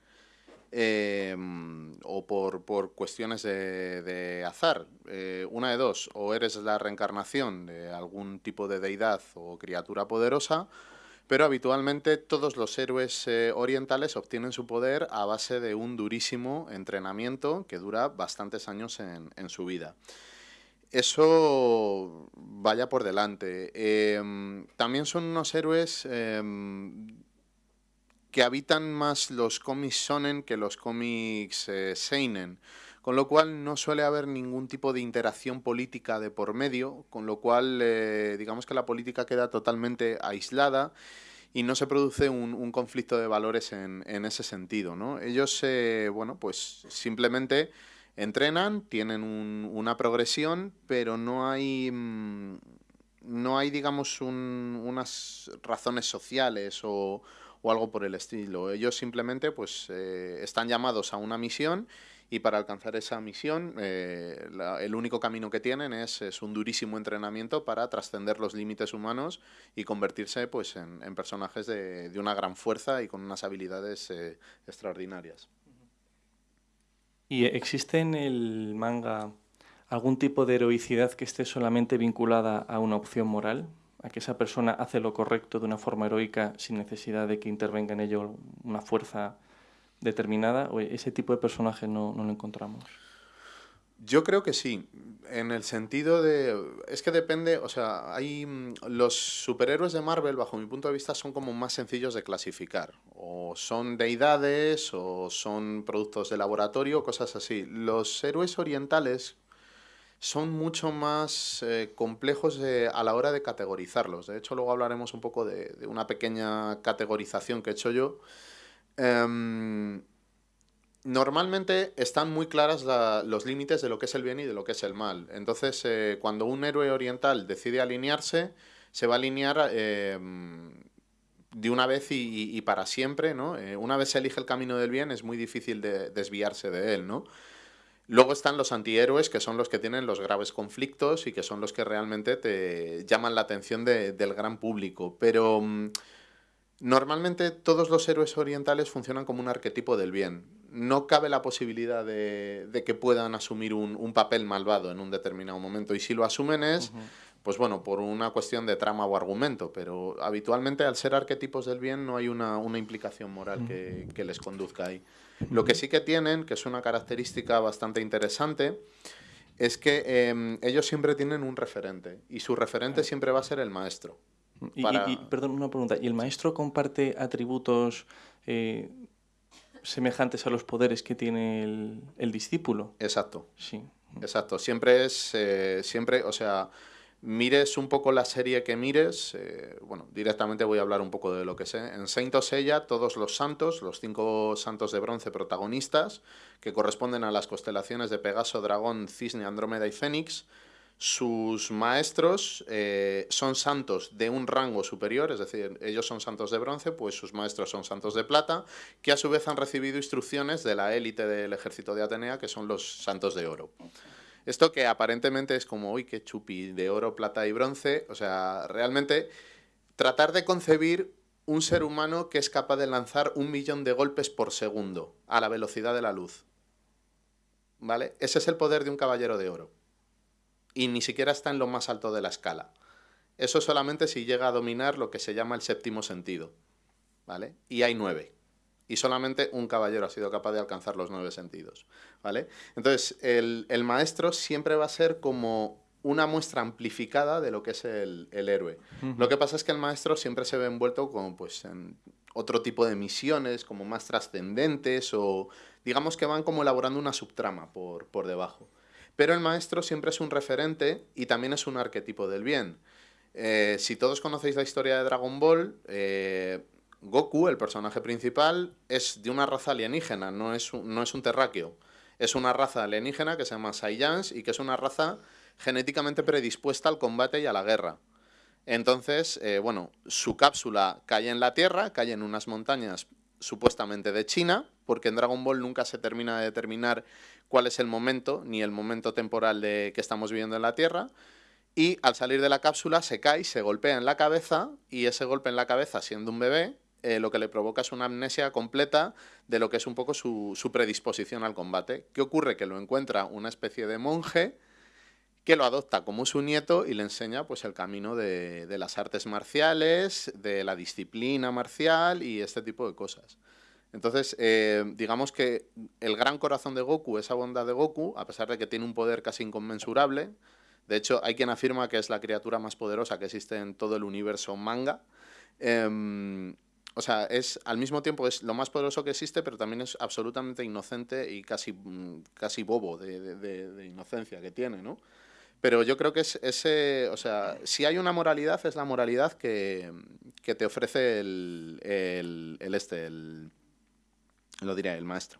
o por, por, cuestiones de, de azar. una de dos, o eres la reencarnación de algún tipo de deidad o criatura poderosa, pero habitualmente todos los héroes eh, orientales obtienen su poder a base de un durísimo entrenamiento que dura bastantes años en, su vida. Eso vaya por delante. Em, también son unos héroes em, que habitan más los cómics shonen que los cómics eh, seinen con lo cual no suele haber ningún tipo de interacción política de por medio, con lo cual eh, digamos que la política queda totalmente aislada y no se produce un, conflicto de valores en, ese sentido. ¿no? Ellos, eh, bueno, pues simplemente Entrenan, tienen una progresión, pero no hay, mm, no hay digamos, unas razones sociales o, algo por el estilo. Ellos simplemente pues, eh, están llamados a una misión y para alcanzar esa misión eh, el único camino que tienen es, un durísimo entrenamiento para trascender los límites humanos y convertirse pues, en, personajes de, de, una gran fuerza y con unas habilidades eh, extraordinarias. ¿Y existe en el manga algún tipo de heroicidad que esté solamente vinculada a una opción moral? ¿A que esa persona hace lo correcto de una forma heroica sin necesidad de que intervenga en ello una fuerza determinada o ese tipo de personaje no, no lo encontramos? Yo creo que sí, en el sentido de... Es que depende, o sea, hay... Mm, los superhéroes de Marvel, bajo mi punto de vista, son como más sencillos de clasificar. O son deidades, o son productos de laboratorio, cosas así. Los héroes orientales son mucho más eh, complejos a la hora de categorizarlos. De hecho, luego hablaremos un poco de, de una pequeña categorización que he hecho yo Em, normalmente están muy claras los límites de lo que es el bien y de lo que es el mal. Entonces, eh, cuando un héroe oriental decide alinearse, se va a alinear em, de una vez y, para siempre, ¿no? Eh, una vez se elige el camino del bien, es muy difícil de desviarse de él, ¿no? Luego están los antihéroes, que son los que tienen los graves conflictos y que son los que realmente te llaman la atención del gran público. Pero... Mm, Normalmente todos los héroes orientales funcionan como un arquetipo del bien. No cabe la posibilidad de, que puedan asumir un, papel malvado en un determinado momento. Y si lo asumen es, pues bueno, por una cuestión de trama o argumento. Pero habitualmente al ser arquetipos del bien no hay una, implicación moral que, les conduzca ahí. Lo que sí que tienen, que es una característica bastante interesante, es que em, ellos siempre tienen un referente. Y su referente siempre va a ser el maestro. Y, perdón, una pregunta. ¿Y el maestro comparte atributos eh, semejantes a los poderes que tiene el, discípulo? Exacto. Sí. Exacto. Siempre es, eh, siempre, o sea, mires un poco la serie que mires, eh, bueno, directamente voy a hablar un poco de lo que sé. En Saint Seiya, todos los santos, los cinco santos de bronce protagonistas, que corresponden a las constelaciones de Pegaso, Dragón, Cisne, Andrómeda y Fénix, sus maestros eh, son santos de un rango superior, es decir, ellos son santos de bronce, pues sus maestros son santos de plata, que a su vez han recibido instrucciones de la élite del ejército de Atenea, que son los santos de oro. Esto que aparentemente es como, uy, qué chupi, de oro, plata y bronce, o sea, realmente tratar de concebir un ser humano que es capaz de lanzar un millón de golpes por segundo a la velocidad de la luz. ¿Vale? Ese es el poder de un caballero de oro y ni siquiera está en lo más alto de la escala. Eso solamente si llega a dominar lo que se llama el séptimo sentido. ¿Vale? Y hay nueve. Y solamente un caballero ha sido capaz de alcanzar los nueve sentidos. ¿Vale? Entonces, el, maestro siempre va a ser como una muestra amplificada de lo que es el, héroe. Lo que pasa es que el maestro siempre se ve envuelto con, pues, en otro tipo de misiones, como más trascendentes, o digamos que van como elaborando una subtrama por, por debajo. Pero el maestro siempre es un referente y también es un arquetipo del bien. Eh, si todos conocéis la historia de Dragon Ball, eh, Goku, el personaje principal, es de una raza alienígena, no es un, no es un terráqueo. Es una raza alienígena que se llama Saiyans y que es una raza genéticamente predispuesta al combate y a la guerra. Entonces, eh, bueno, su cápsula cae en la Tierra, cae en unas montañas supuestamente de China, porque en Dragon Ball nunca se termina de determinar cuál es el momento, ni el momento temporal de que estamos viviendo en la Tierra, y al salir de la cápsula se cae, se golpea en la cabeza, y ese golpe en la cabeza, siendo un bebé, eh, lo que le provoca es una amnesia completa de lo que es un poco su, predisposición al combate. ¿Qué ocurre? Que lo encuentra una especie de monje que lo adopta como su nieto y le enseña pues, el camino de, las artes marciales, de la disciplina marcial y este tipo de cosas. Entonces, eh, digamos que el gran corazón de Goku, esa bondad de Goku, a pesar de que tiene un poder casi inconmensurable, de hecho hay quien afirma que es la criatura más poderosa que existe en todo el universo manga, em, o sea, es al mismo tiempo es lo más poderoso que existe, pero también es absolutamente inocente y casi, mm, casi bobo de, de inocencia que tiene, ¿no? Pero yo creo que es ese, o sea, si hay una moralidad, es la moralidad que, te ofrece el, el, este, el, lo diré, el maestro.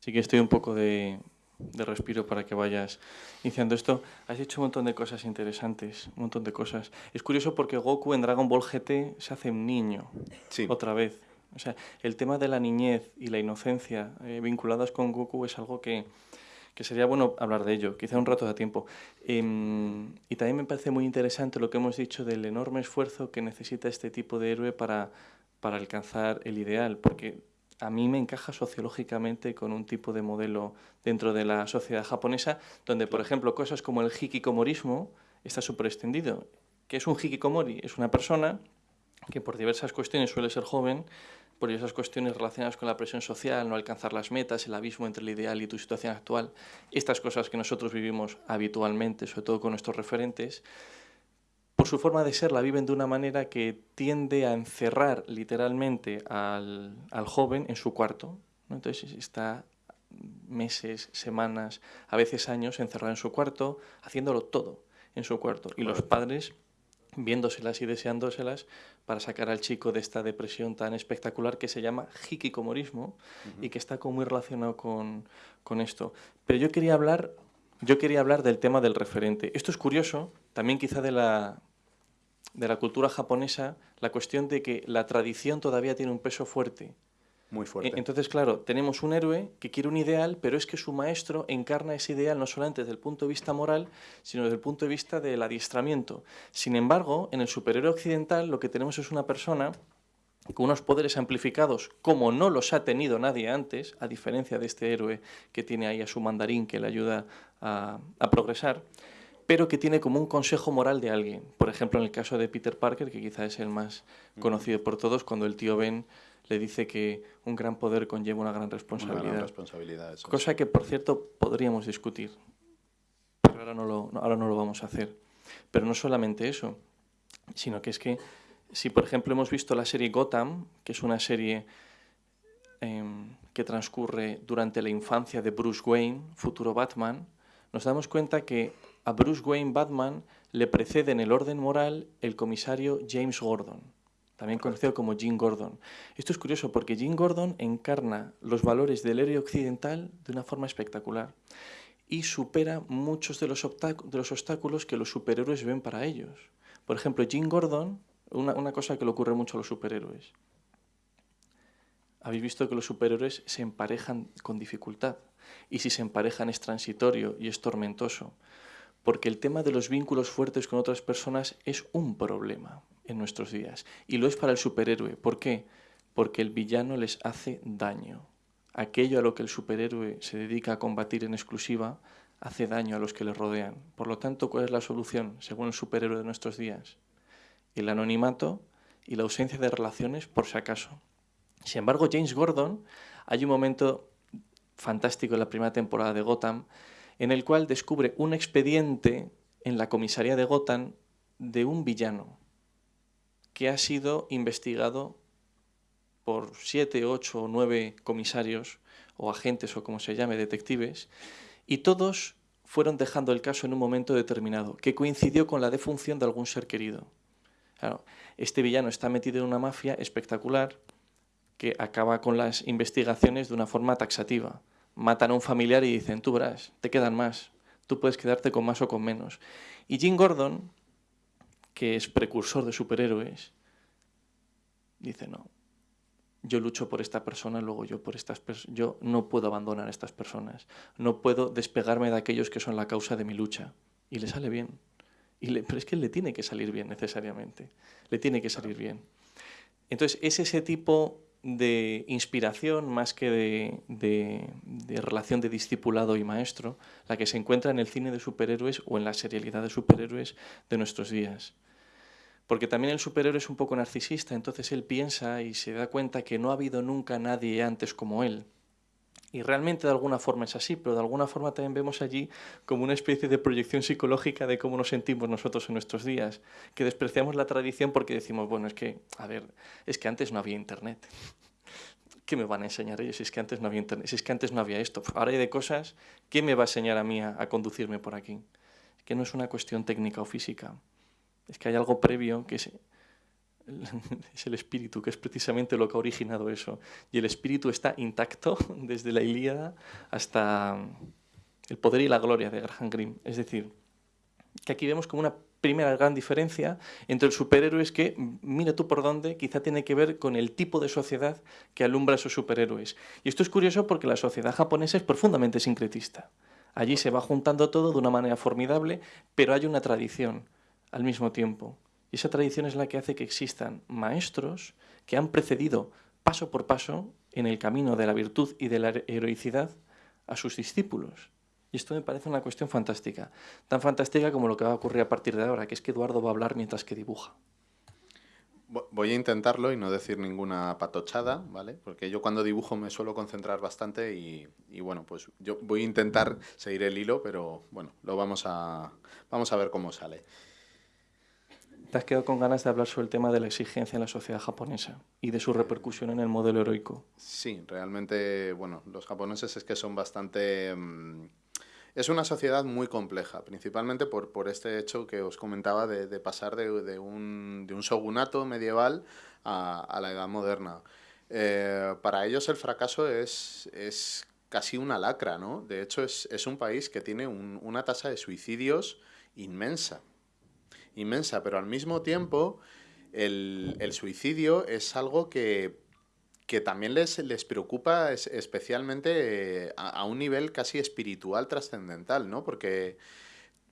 Sí que estoy un poco de, de respiro para que vayas iniciando esto. Has dicho un montón de cosas interesantes, un montón de cosas. Es curioso porque Goku en Dragon Ball GT se hace un niño, Sí. otra vez. O sea, el tema de la niñez y la inocencia eh, vinculadas con Goku es algo que, que sería bueno hablar de ello, quizá un rato da tiempo. Em, y también me parece muy interesante lo que hemos dicho del enorme esfuerzo que necesita este tipo de héroe para, para alcanzar el ideal, porque a mí me encaja sociológicamente con un tipo de modelo dentro de la sociedad japonesa, donde, por ejemplo, cosas como el hikikomorismo está súper extendido. ¿Qué es un hikikomori? Es una persona que por diversas cuestiones suele ser joven, por esas cuestiones relacionadas con la presión social, no alcanzar las metas, el abismo entre el ideal y tu situación actual, estas cosas que nosotros vivimos habitualmente, sobre todo con nuestros referentes, por su forma de ser la viven de una manera que tiende a encerrar literalmente al, al joven en su cuarto. ¿no? Entonces está meses, semanas, a veces años encerrado en su cuarto, haciéndolo todo en su cuarto. Y los padres viéndoselas y deseándoselas para sacar al chico de esta depresión tan espectacular que se llama hikikomorismo y que está como muy relacionado con, con esto. Pero yo quería hablar, yo quería hablar del tema del referente. Esto es curioso, también quizá de la, de la cultura japonesa, la cuestión de que la tradición todavía tiene un peso fuerte. Muy fuerte. E- Entonces, claro, tenemos un héroe que quiere un ideal, pero es que su maestro encarna ese ideal no solamente desde el punto de vista moral, sino desde el punto de vista del adiestramiento. Sin embargo, en el superhéroe occidental lo que tenemos es una persona con unos poderes amplificados como no los ha tenido nadie antes, a diferencia de este héroe que tiene ahí a su mandarín que le ayuda a, a progresar, pero que tiene como un consejo moral de alguien. Por ejemplo, en el caso de Peter Parker, que quizá es el más conocido por todos, cuando el tío Ben le dice que un gran poder conlleva una gran Una responsabilidad. gran responsabilidad. eso es. Cosa que, por cierto, podríamos discutir. Pero ahora no, lo, ahora no lo vamos a hacer. Pero no solamente eso, sino que es que si, por ejemplo, hemos visto la serie Gotham, que es una serie em, que transcurre durante la infancia de Bruce Wayne, futuro Batman, nos damos cuenta que a Bruce Wayne Batman le precede en el orden moral el comisario James Gordon, también conocido como Jim Gordon. Esto es curioso porque Jim Gordon encarna los valores del héroe occidental de una forma espectacular y supera muchos de los, de los obstáculos que los superhéroes ven para ellos. Por ejemplo, Jim Gordon, una, una cosa que le ocurre mucho a los superhéroes. Habéis visto que los superhéroes se emparejan con dificultad y si se emparejan es transitorio y es tormentoso, porque el tema de los vínculos fuertes con otras personas es un problema en nuestros días y lo es para el superhéroe. ¿Por qué? Porque el villano les hace daño. Aquello a lo que el superhéroe se dedica a combatir en exclusiva hace daño a los que le rodean. Por lo tanto, ¿cuál es la solución según el superhéroe de nuestros días? El anonimato y la ausencia de relaciones por si acaso. Sin embargo, James Gordon, hay un momento fantástico en la primera temporada de Gotham en el cual descubre un expediente en la comisaría de Gotham de un villano que ha sido investigado por siete, ocho o nueve comisarios o agentes o como se llame, detectives, y todos fueron dejando el caso en un momento determinado, que coincidió con la defunción de algún ser querido. Este villano está metido en una mafia espectacular que acaba con las investigaciones de una forma taxativa. Matan a un familiar y dicen, tú verás, te quedan más, tú puedes quedarte con más o con menos. Y Jim Gordon, que es precursor de superhéroes, dice, no, yo lucho por esta persona, luego yo por estas yo no puedo abandonar a estas personas, no puedo despegarme de aquellos que son la causa de mi lucha. Y le sale bien. Y pero es que le tiene que salir bien necesariamente, le tiene que salir bien. Entonces, es ese tipo de inspiración más que de, de, de, relación de discipulado y maestro, la que se encuentra en el cine de superhéroes o en la serialidad de superhéroes de nuestros días. Porque también el superhéroe es un poco narcisista, entonces él piensa y se da cuenta que no ha habido nunca nadie antes como él. Y realmente de alguna forma es así, pero de alguna forma también vemos allí como una especie de proyección psicológica de cómo nos sentimos nosotros en nuestros días, que despreciamos la tradición porque decimos, bueno, es que, a ver, es que antes no había internet. ¿Qué me van a enseñar ellos si es que antes no había internet? Si es que antes no había esto. Ahora hay de cosas, ¿qué me va a enseñar a mí a, conducirme por aquí? Es que no es una cuestión técnica o física. Es que hay algo previo que se, es el espíritu, que es precisamente lo que ha originado eso. Y el espíritu está intacto desde la Ilíada hasta el poder y la gloria de Graham Greene. Es decir, que aquí vemos como una primera gran diferencia entre el superhéroe es que, mira tú por dónde, quizá tiene que ver con el tipo de sociedad que alumbra a esos superhéroes. Y esto es curioso porque la sociedad japonesa es profundamente sincretista. Allí se va juntando todo de una manera formidable, pero hay una tradición al mismo tiempo. Y esa tradición es la que hace que existan maestros que han precedido paso por paso en el camino de la virtud y de la heroicidad a sus discípulos. Y esto me parece una cuestión fantástica, tan fantástica como lo que va a ocurrir a partir de ahora, que es que Eduardo va a hablar mientras que dibuja. Voy a intentarlo y no decir ninguna patochada, ¿vale? Porque yo cuando dibujo me suelo concentrar bastante y, bueno, pues yo voy a intentar seguir el hilo, pero bueno, lo vamos a, vamos a ver cómo sale. Te has quedado con ganas de hablar sobre el tema de la exigencia en la sociedad japonesa y de su repercusión en el modelo heroico. Sí, realmente, bueno, los japoneses es que son bastante... Mm, es una sociedad muy compleja, principalmente por, por este hecho que os comentaba de, pasar de, de, un, de, un, shogunato medieval a, a la edad moderna. Eh, para ellos el fracaso es, es, casi una lacra, ¿no? De hecho, es, es un país que tiene un, una tasa de suicidios inmensa, inmensa, pero al mismo tiempo el, el suicidio es algo que que también les, les preocupa especialmente eh, a, un nivel casi espiritual trascendental, ¿no? Porque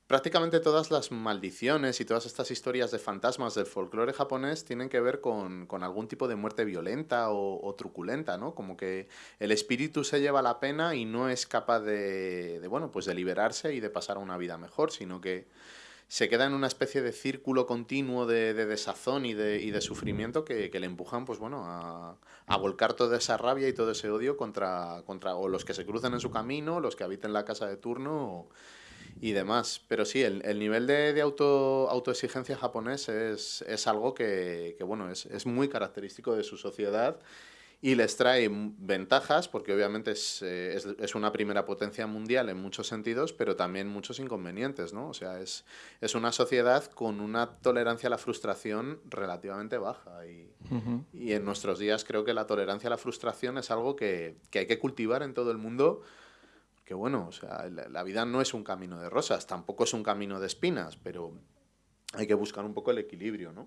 prácticamente todas las maldiciones y todas estas historias de fantasmas del folclore japonés tienen que ver con, algún tipo de muerte violenta o, truculenta, ¿no? Como que el espíritu se lleva la pena y no es capaz de, de, bueno, pues de liberarse y de pasar a una vida mejor, sino que se queda en una especie de círculo continuo de, desazón y de, y de sufrimiento que, le empujan pues bueno a, a, volcar toda esa rabia y todo ese odio contra, contra o los que se cruzan en su camino, los que habiten la casa de turno y demás. Pero sí, el, el nivel de, de, auto, autoexigencia japonés es, algo que, bueno, es muy característico de su sociedad y les trae ventajas, porque obviamente eh, es, es, una primera potencia mundial en muchos sentidos, pero también muchos inconvenientes, ¿no? O sea, es, es una sociedad con una tolerancia a la frustración relativamente baja. Y, y en nuestros días creo que la tolerancia a la frustración es algo que, que hay que cultivar en todo el mundo. Que bueno, o sea, la, la vida no es un camino de rosas, tampoco es un camino de espinas, pero hay que buscar un poco el equilibrio, ¿no?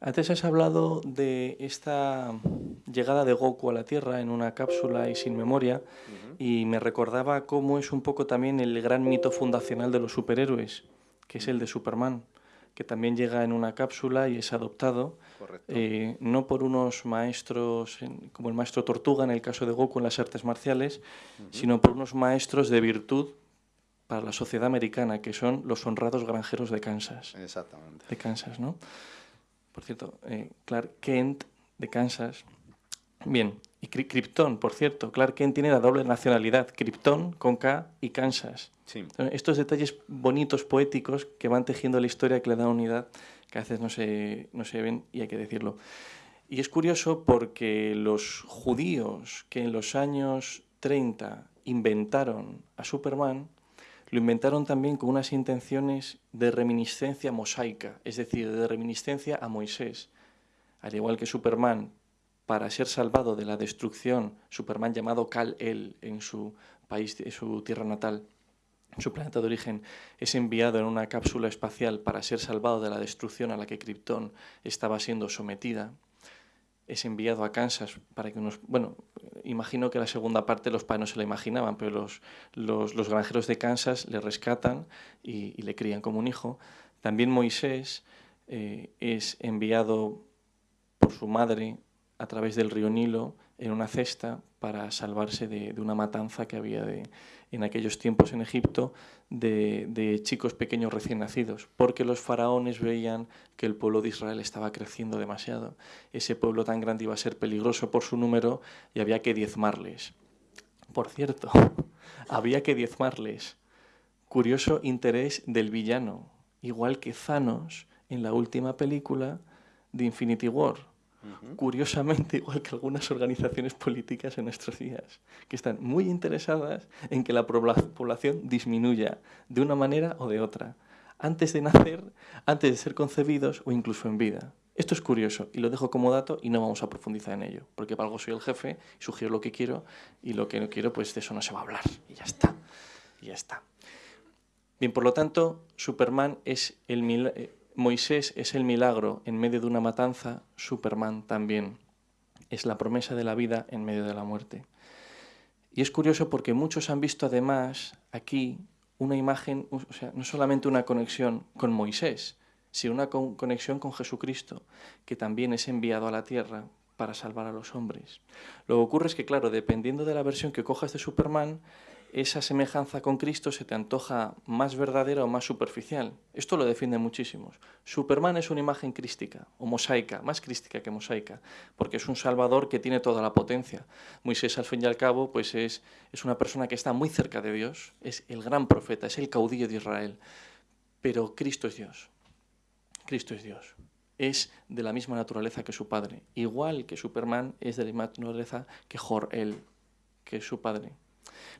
Antes has hablado de esta llegada de Goku a la Tierra en una cápsula y sin memoria, y me recordaba cómo es un poco también el gran mito fundacional de los superhéroes, que es el de Superman, que también llega en una cápsula y es adoptado, eh, no por unos maestros, como el maestro Tortuga en el caso de Goku en las artes marciales, sino por unos maestros de virtud para la sociedad americana, que son los honrados granjeros de Kansas. Exactamente. De Kansas, ¿no? Por cierto, eh, Clark Kent de Kansas. Bien, y Krypton, por cierto, Clark Kent tiene la doble nacionalidad, Krypton con K y Kansas. Sí. Estos detalles bonitos, poéticos, que van tejiendo la historia que le da unidad, que a veces no se, no se ven y hay que decirlo. Y es curioso porque los judíos que en los años 30 inventaron a Superman, lo inventaron también con unas intenciones de reminiscencia mosaica, es decir, de reminiscencia a Moisés. Al igual que Superman, para ser salvado de la destrucción, Superman llamado Kal-El en su país, en su tierra natal, su planeta de origen, es enviado en una cápsula espacial para ser salvado de la destrucción a la que Krypton estaba siendo sometida es enviado a Kansas para que unos... Bueno, imagino que la segunda parte los padres no se la imaginaban, pero los, los, granjeros de Kansas le rescatan y, y, le crían como un hijo. También Moisés eh, es enviado por su madre a través del río Nilo en una cesta para salvarse de, de una matanza que había de, en aquellos tiempos en Egipto de, chicos pequeños recién nacidos, porque los faraones veían que el pueblo de Israel estaba creciendo demasiado. Ese pueblo tan grande iba a ser peligroso por su número y había que diezmarles. Por cierto, había que diezmarles. Curioso interés del villano, igual que Thanos en la última película de Infinity War curiosamente igual que algunas organizaciones políticas en nuestros días, que están muy interesadas en que la población disminuya de una manera o de otra, antes de nacer, antes de ser concebidos o incluso en vida. Esto es curioso y lo dejo como dato y no vamos a profundizar en ello, porque para algo soy el jefe, sugiero lo que quiero y lo que no quiero, pues de eso no se va a hablar y ya está. Y ya está. Bien, por lo tanto, Superman es el eh, Moisés es el milagro en medio de una matanza, Superman también es la promesa de la vida en medio de la muerte. Y es curioso porque muchos han visto además aquí una imagen, o sea, no solamente una conexión con Moisés, sino una conexión con Jesucristo, que también es enviado a la tierra para salvar a los hombres. Lo que ocurre es que, claro, dependiendo de la versión que cojas de Superman, esa semejanza con Cristo se te antoja más verdadera o más superficial. Esto lo defienden muchísimos. Superman es una imagen crística o mosaica, más crística que mosaica, porque es un salvador que tiene toda la potencia. Moisés, al fin y al cabo, pues es, es una persona que está muy cerca de Dios, es el gran profeta, es el caudillo de Israel. Pero Cristo es Dios. Cristo es Dios. Es de la misma naturaleza que su padre. Igual que Superman es de la misma naturaleza que Jor-El, que es su padre.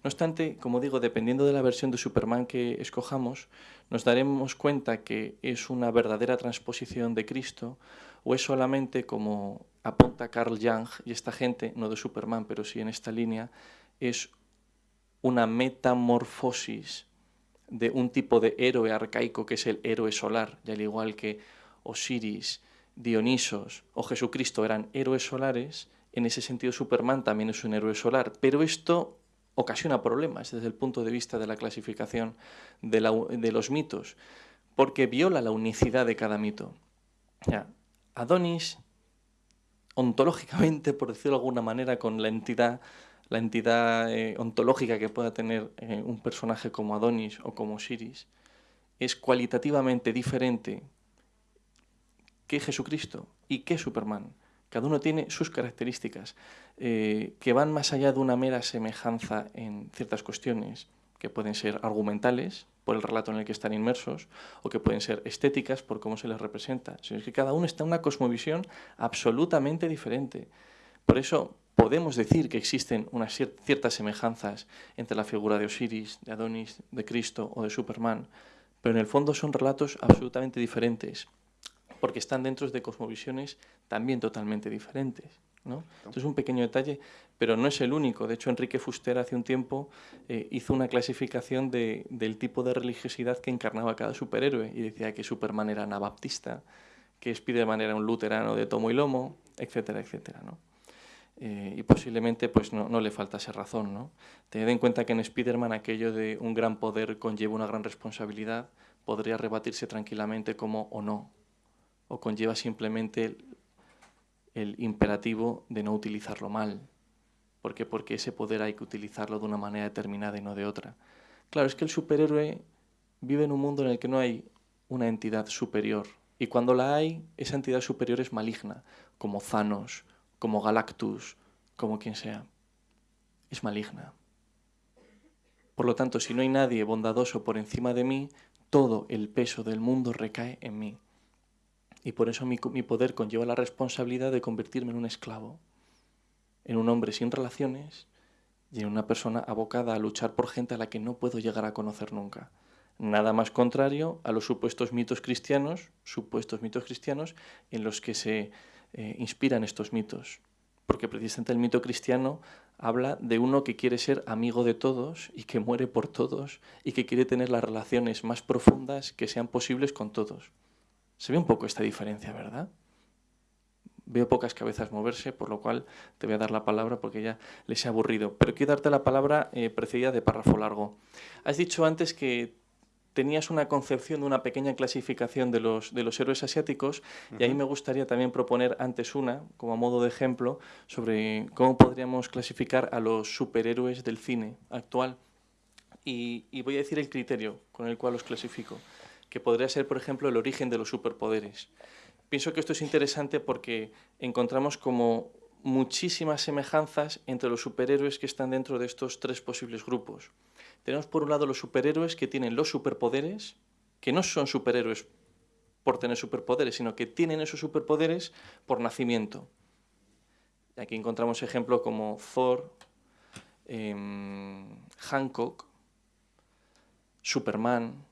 No obstante, como digo, dependiendo de la versión de Superman que escojamos, nos daremos cuenta que es una verdadera transposición de Cristo o es solamente, como apunta Carl Jung y esta gente, no de Superman, pero sí en esta línea, es una metamorfosis de un tipo de héroe arcaico que es el héroe solar, y al igual que Osiris, Dionisos o Jesucristo eran héroes solares, en ese sentido Superman también es un héroe solar, pero esto ocasiona problemas desde el punto de vista de la clasificación de, los mitos, porque viola la unicidad de cada mito. Adonis, ontológicamente, por decirlo de alguna manera, con la entidad, la entidad eh, ontológica que pueda tener eh, un personaje como Adonis o como Siris, es cualitativamente diferente que Jesucristo y que Superman. Cada uno tiene sus características eh, que van más allá de una mera semejanza en ciertas cuestiones, que pueden ser argumentales por el relato en el que están inmersos, o que pueden ser estéticas por cómo se les representa, sino que cada uno está en una cosmovisión absolutamente diferente. Por eso podemos decir que existen unas ciertas semejanzas entre la figura de Osiris, de Adonis, de Cristo o de Superman, pero en el fondo son relatos absolutamente diferentes porque están dentro de cosmovisiones también totalmente diferentes. ¿no? Esto es un pequeño detalle, pero no es el único. De hecho, Enrique Fuster hace un tiempo eh, hizo una clasificación de, del tipo de religiosidad que encarnaba cada superhéroe y decía que Superman era anabaptista, que Spiderman era un luterano de tomo y lomo, etcétera, etcétera. ¿no? Eh, y posiblemente pues no, no, le faltase razón. ¿no? Tened en cuenta que en Spiderman aquello de un gran poder conlleva una gran responsabilidad podría rebatirse tranquilamente como o no, o conlleva simplemente el, imperativo de no utilizarlo mal. ¿Por qué? Porque ese poder hay que utilizarlo de una manera determinada y no de otra. Claro, es que el superhéroe vive en un mundo en el que no hay una entidad superior. Y cuando la hay, esa entidad superior es maligna, como Thanos, como Galactus, como quien sea. Es maligna. Por lo tanto, si no hay nadie bondadoso por encima de mí, todo el peso del mundo recae en mí. Y por eso mi, poder conlleva la responsabilidad de convertirme en un esclavo, en un hombre sin relaciones y en una persona abocada a luchar por gente a la que no puedo llegar a conocer nunca. Nada más contrario a los supuestos mitos cristianos, supuestos mitos cristianos en los que se eh, inspiran estos mitos. Porque precisamente el mito cristiano habla de uno que quiere ser amigo de todos y que muere por todos y que quiere tener las relaciones más profundas que sean posibles con todos. Se ve un poco esta diferencia, ¿verdad? Veo pocas cabezas moverse, por lo cual te voy a dar la palabra porque ya les he aburrido. Pero quiero darte la palabra eh, precedida de párrafo largo. Has dicho antes que tenías una concepción de una pequeña clasificación de los, de los héroes asiáticos y ahí me gustaría también proponer antes una, como a modo de ejemplo, sobre cómo podríamos clasificar a los superhéroes del cine actual. y voy a decir el criterio con el cual los clasifico que podría ser, por ejemplo, el origen de los superpoderes. Pienso que esto es interesante porque encontramos como muchísimas semejanzas entre los superhéroes que están dentro de estos tres posibles grupos. Tenemos por un lado los superhéroes que tienen los superpoderes, que no son superhéroes por tener superpoderes, sino que tienen esos superpoderes por nacimiento. Aquí encontramos ejemplos como Thor, em, Hancock, Superman,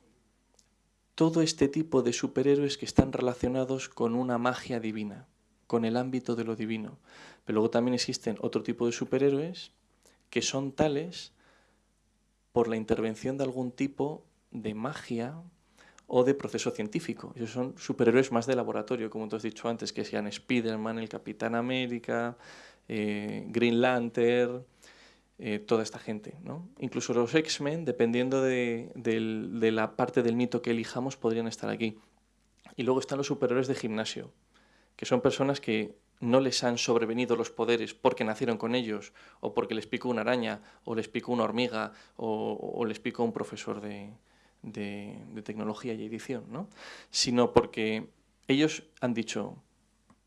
todo este tipo de superhéroes que están relacionados con una magia divina, con el ámbito de lo divino. Pero luego también existen otro tipo de superhéroes que son tales por la intervención de algún tipo de magia o de proceso científico. Esos son superhéroes más de laboratorio, como te has dicho antes, que sean Spider-Man, el Capitán América, eh, Green Lantern, eh, toda esta gente. ¿no? Incluso los X-Men, dependiendo de, la parte del mito que elijamos, podrían estar aquí. Y luego están los superhéroes de gimnasio, que son personas que no les han sobrevenido los poderes porque nacieron con ellos, o porque les picó una araña, o les picó una hormiga, o, les picó un profesor de, tecnología y edición, ¿no? sino porque ellos han dicho,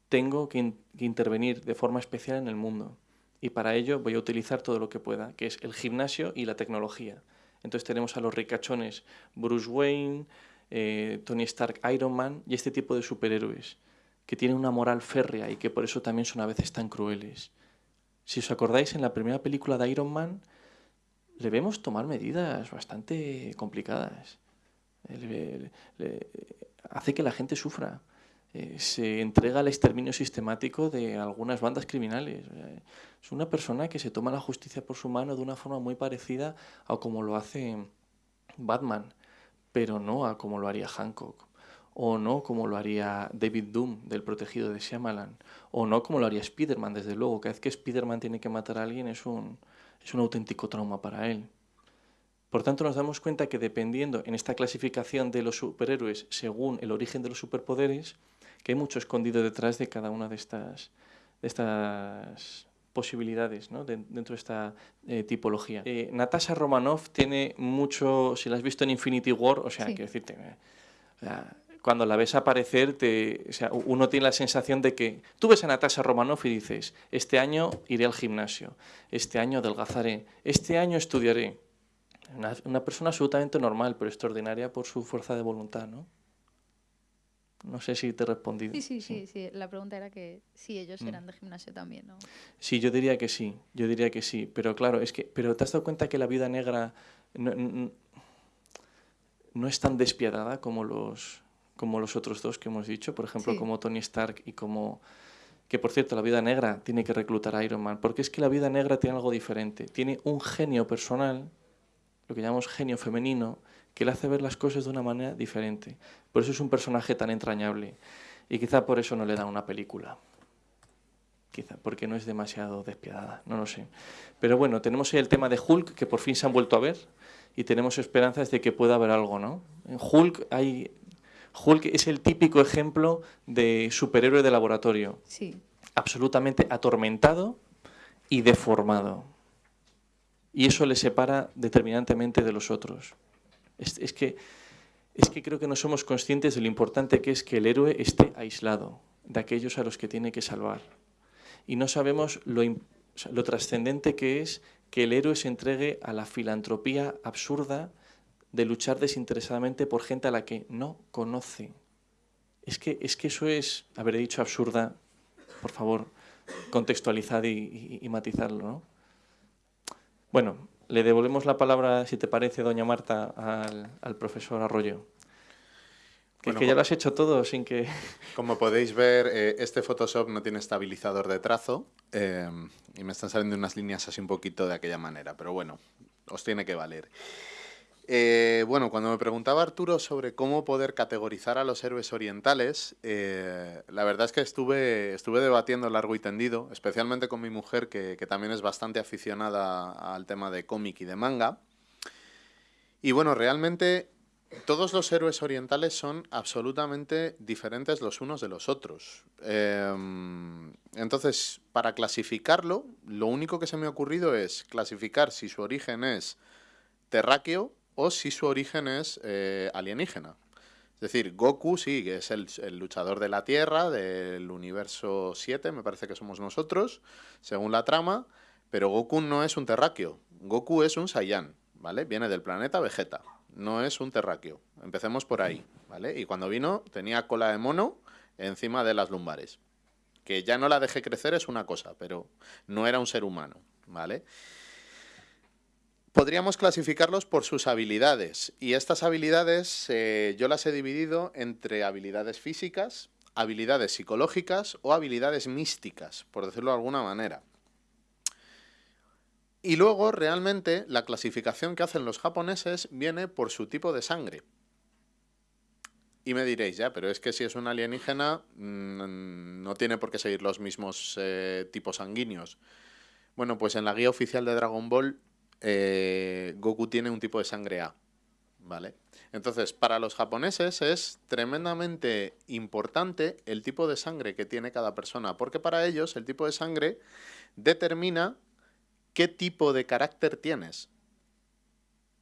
tengo que, intervenir de forma especial en el mundo y para ello voy a utilizar todo lo que pueda, que es el gimnasio y la tecnología. Entonces tenemos a los ricachones Bruce Wayne, eh, Tony Stark, Iron Man y este tipo de superhéroes que tienen una moral férrea y que por eso también son a veces tan crueles. Si os acordáis, en la primera película de Iron Man le vemos tomar medidas bastante complicadas. hace que la gente sufra. Eh, se entrega al exterminio sistemático de algunas bandas criminales. Es una persona que se toma la justicia por su mano de una forma muy parecida a como lo hace Batman, pero no a como lo haría Hancock, o no como lo haría David Doom del protegido de Shyamalan, o no como lo haría Spider-Man, desde luego. Cada vez que Spider-Man tiene que matar a alguien es un, es un auténtico trauma para él. Por tanto, nos damos cuenta que dependiendo en esta clasificación de los superhéroes según el origen de los superpoderes, que hay mucho escondido detrás de cada una de estas, de estas posibilidades ¿no? dentro de esta eh, tipología. Eh, Natasha Romanoff tiene mucho, si la has visto en Infinity War, o sea, quiero decirte, eh, cuando la ves aparecer, te, o sea, uno tiene la sensación de que tú ves a Natasha Romanoff y dices, este año iré al gimnasio, este año adelgazaré, este año estudiaré. Una, una persona absolutamente normal, pero extraordinaria por su fuerza de voluntad, ¿no? No sé si te he respondido. Sí, sí, sí, sí. La pregunta era que si ellos eran mm. de gimnasio también, ¿no? Sí, yo diría que sí, yo diría que sí. Pero claro, es que, pero ¿te has dado cuenta que la vida negra no, es tan despiadada como los, como los otros dos que hemos dicho? Por ejemplo, como Tony Stark y como... Que por cierto, la vida negra tiene que reclutar a Iron Man, porque es que la vida negra tiene algo diferente. Tiene un genio personal, lo que llamamos genio femenino, que le hace ver las cosas de una manera diferente. Por eso es un personaje tan entrañable. Y quizá por eso no le dan una película. Quizá porque no es demasiado despiadada, no lo sé. Pero bueno, tenemos el tema de Hulk, que por fin se han vuelto a ver, y tenemos esperanzas de que pueda haber algo, ¿no? En Hulk hay... Hulk es el típico ejemplo de superhéroe de laboratorio. Sí. Absolutamente atormentado y deformado. Y eso le separa determinantemente de los otros. Es, que, es que creo que no somos conscientes de lo importante que es que el héroe esté aislado de aquellos a los que tiene que salvar. Y no sabemos lo, lo trascendente que es que el héroe se entregue a la filantropía absurda de luchar desinteresadamente por gente a la que no conoce. Es que, es que eso es, haber dicho absurda, por favor, contextualizar y, y matizarlo. ¿no? Bueno, le devolvemos la palabra, si te parece, doña Marta, al, profesor Arroyo. Que, que ya lo has hecho todo sin que... Como podéis ver, eh, este Photoshop no tiene estabilizador de trazo eh, y me están saliendo unas líneas así un poquito de aquella manera, pero bueno, os tiene que valer. Eh, bueno, cuando me preguntaba Arturo sobre cómo poder categorizar a los héroes orientales, eh, la verdad es que estuve, estuve debatiendo largo y tendido, especialmente con mi mujer, que, también es bastante aficionada al tema de cómic y de manga. Y bueno, realmente todos los héroes orientales son absolutamente diferentes los unos de los otros. Em, entonces, para clasificarlo, lo único que se me ha ocurrido es clasificar si su origen es terráqueo o si su origen es eh, alienígena. Es decir, Goku sí, que es el, luchador de la Tierra, del universo 7, me parece que somos nosotros, según la trama, pero Goku no es un terráqueo, Goku es un Saiyan, ¿vale? Viene del planeta Vegeta, no es un terráqueo. Empecemos por ahí, ¿vale? Y cuando vino tenía cola de mono encima de las lumbares. Que ya no la dejé crecer es una cosa, pero no era un ser humano, ¿vale? Podríamos clasificarlos por sus habilidades. Y estas habilidades eh, yo las he dividido entre habilidades físicas, habilidades psicológicas o habilidades místicas, por decirlo de alguna manera. Y luego, realmente, la clasificación que hacen los japoneses viene por su tipo de sangre. Y me diréis, ya, pero es que si es un alienígena, mm, no tiene por qué seguir los mismos eh, tipos sanguíneos. Bueno, pues en la guía oficial de Dragon Ball, eh, Goku tiene un tipo de sangre A. ¿Vale? Entonces, para los japoneses es tremendamente importante el tipo de sangre que tiene cada persona, porque para ellos el tipo de sangre determina qué tipo de carácter tienes.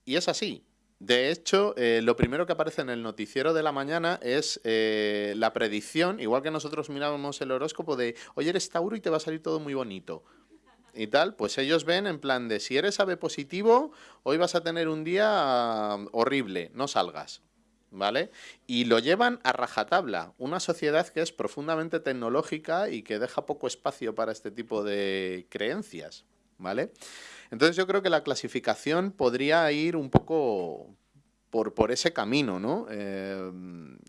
Y es así. De hecho, eh, lo primero que aparece en el noticiero de la mañana es eh, la predicción, igual que nosotros mirábamos el horóscopo de, oye, eres Tauro y te va a salir todo muy bonito. Y tal, pues ellos ven en plan de, si eres ave positivo, hoy vas a tener un día horrible, no salgas. ¿Vale? Y lo llevan a rajatabla, una sociedad que es profundamente tecnológica y que deja poco espacio para este tipo de creencias. ¿vale? Entonces yo creo que la clasificación podría ir un poco por, ese camino, ¿no? Eh,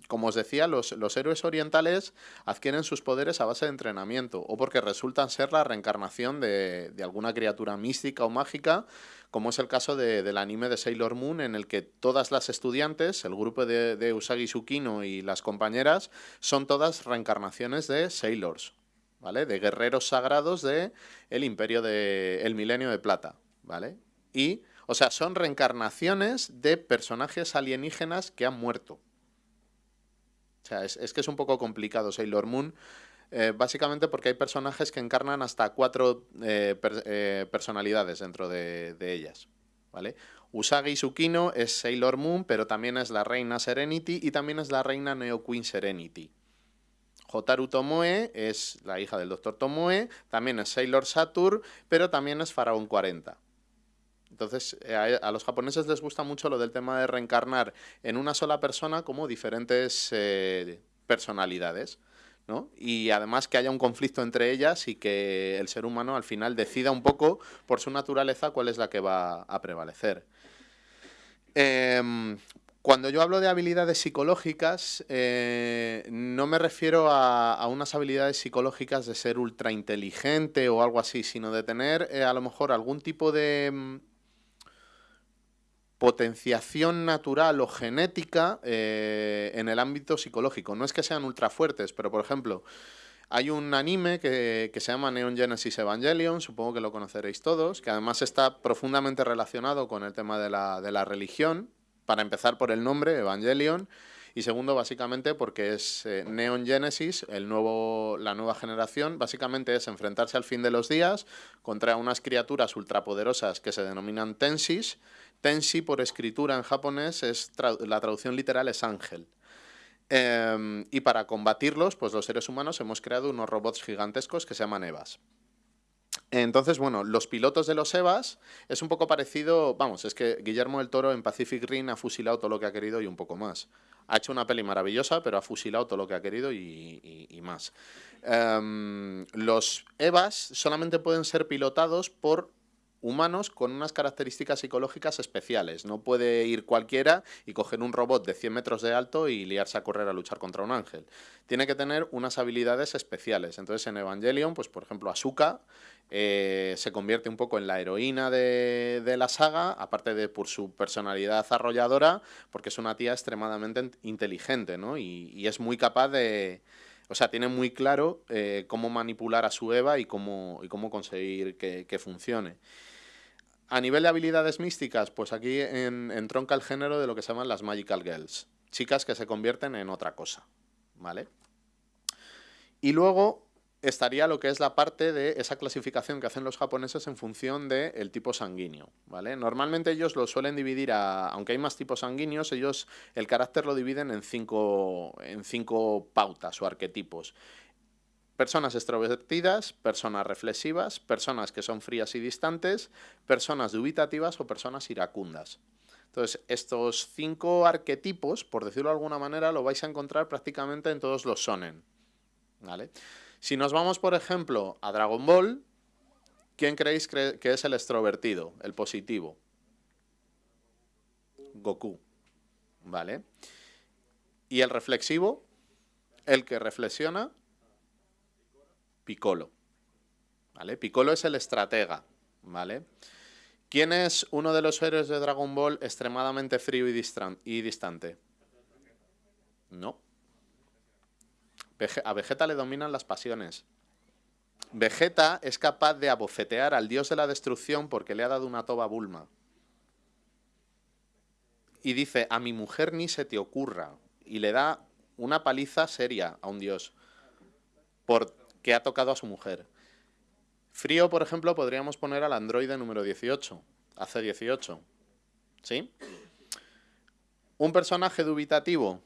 como os decía, los, héroes orientales adquieren sus poderes a base de entrenamiento o porque resultan ser la reencarnación de, alguna criatura mística o mágica, como es el caso del anime de Sailor Moon, en el que todas las estudiantes, el grupo de, de Usagi Tsukino y las compañeras, son todas reencarnaciones de Sailors, ¿vale? De guerreros sagrados del el imperio de el milenio de plata, ¿vale? Y, o sea, son reencarnaciones de personajes alienígenas que han muerto. O sea, es, que es un poco complicado Sailor Moon, eh, básicamente porque hay personajes que encarnan hasta cuatro eh, eh, personalidades dentro de, ellas, ¿vale? Usagi Tsukino es Sailor Moon, pero también es la reina Serenity y también es la reina Neo Queen Serenity. Hotaru Tomoe es la hija del Dr. Tomoe, también es Sailor Saturn, pero también es Faraón 40. Entonces, eh, a, los japoneses les gusta mucho lo del tema de reencarnar en una sola persona como diferentes eh, personalidades. ¿no? Y además que haya un conflicto entre ellas y que el ser humano al final decida un poco por su naturaleza cuál es la que va a prevalecer. Em, cuando yo hablo de habilidades psicológicas, eh, no me refiero a, unas habilidades psicológicas de ser ultra inteligente o algo así, sino de tener a lo mejor algún tipo de mm, potenciación natural o genética eh, en el ámbito psicológico. No es que sean ultra fuertes, pero por ejemplo, hay un anime que, que, se llama Neon Genesis Evangelion, supongo que lo conoceréis todos, que además está profundamente relacionado con el tema de la, de la religión, para empezar por el nombre, Evangelion, y segundo, básicamente, porque es eh, Neon Genesis, el nuevo, la nueva generación, básicamente es enfrentarse al fin de los días contra unas criaturas ultrapoderosas que se denominan Tensis. Tensi, por escritura en japonés, es la traducción literal es ángel. Em, y para combatirlos, pues los seres humanos hemos creado unos robots gigantescos que se llaman Evas. Entonces, bueno, los pilotos de los EVAs es un poco parecido, vamos, es que Guillermo del Toro en Pacific Rim ha fusilado todo lo que ha querido y un poco más. Ha hecho una peli maravillosa, pero ha fusilado todo lo que ha querido y, más. Em, los EVAs solamente pueden ser pilotados por humanos con unas características psicológicas especiales. No puede ir cualquiera y coger un robot de 100 metros de alto y liarse a correr a luchar contra un ángel. Tiene que tener unas habilidades especiales. Entonces en Evangelion, pues por ejemplo, Asuka eh, se convierte un poco en la heroína de, la saga, aparte de por su personalidad arrolladora, porque es una tía extremadamente inteligente, ¿no? Y, es muy capaz de... O sea, tiene muy claro eh, cómo manipular a su Eva y cómo, y cómo conseguir que, que funcione. A nivel de habilidades místicas, pues aquí entronca el género de lo que se llaman las Magical Girls, chicas que se convierten en otra cosa, ¿vale? Y luego estaría lo que es la parte de esa clasificación que hacen los japoneses en función del tipo sanguíneo, ¿vale? Normalmente ellos lo suelen dividir, a, aunque hay más tipos sanguíneos, ellos el carácter lo dividen en cinco, en cinco pautas o arquetipos personas extrovertidas, personas reflexivas, personas que son frías y distantes, personas dubitativas o personas iracundas. Entonces, estos cinco arquetipos, por decirlo de alguna manera, lo vais a encontrar prácticamente en todos los sonen. ¿Vale? Si nos vamos, por ejemplo, a Dragon Ball, ¿quién creéis que es el extrovertido, el positivo? Goku. ¿Vale? Y el reflexivo, el que reflexiona, Piccolo. ¿Vale? Piccolo es el estratega. ¿Vale? ¿Quién es uno de los héroes de Dragon Ball extremadamente frío y, distante? No. A Vegeta le dominan las pasiones. Vegeta es capaz de abofetear al dios de la destrucción porque le ha dado una toba Bulma. Y dice, a mi mujer ni se te ocurra. Y le da una paliza seria a un dios porque ha tocado a su mujer. Frío, por ejemplo, podríamos poner al androide número 18, hace 18. ¿Sí? Un personaje dubitativo,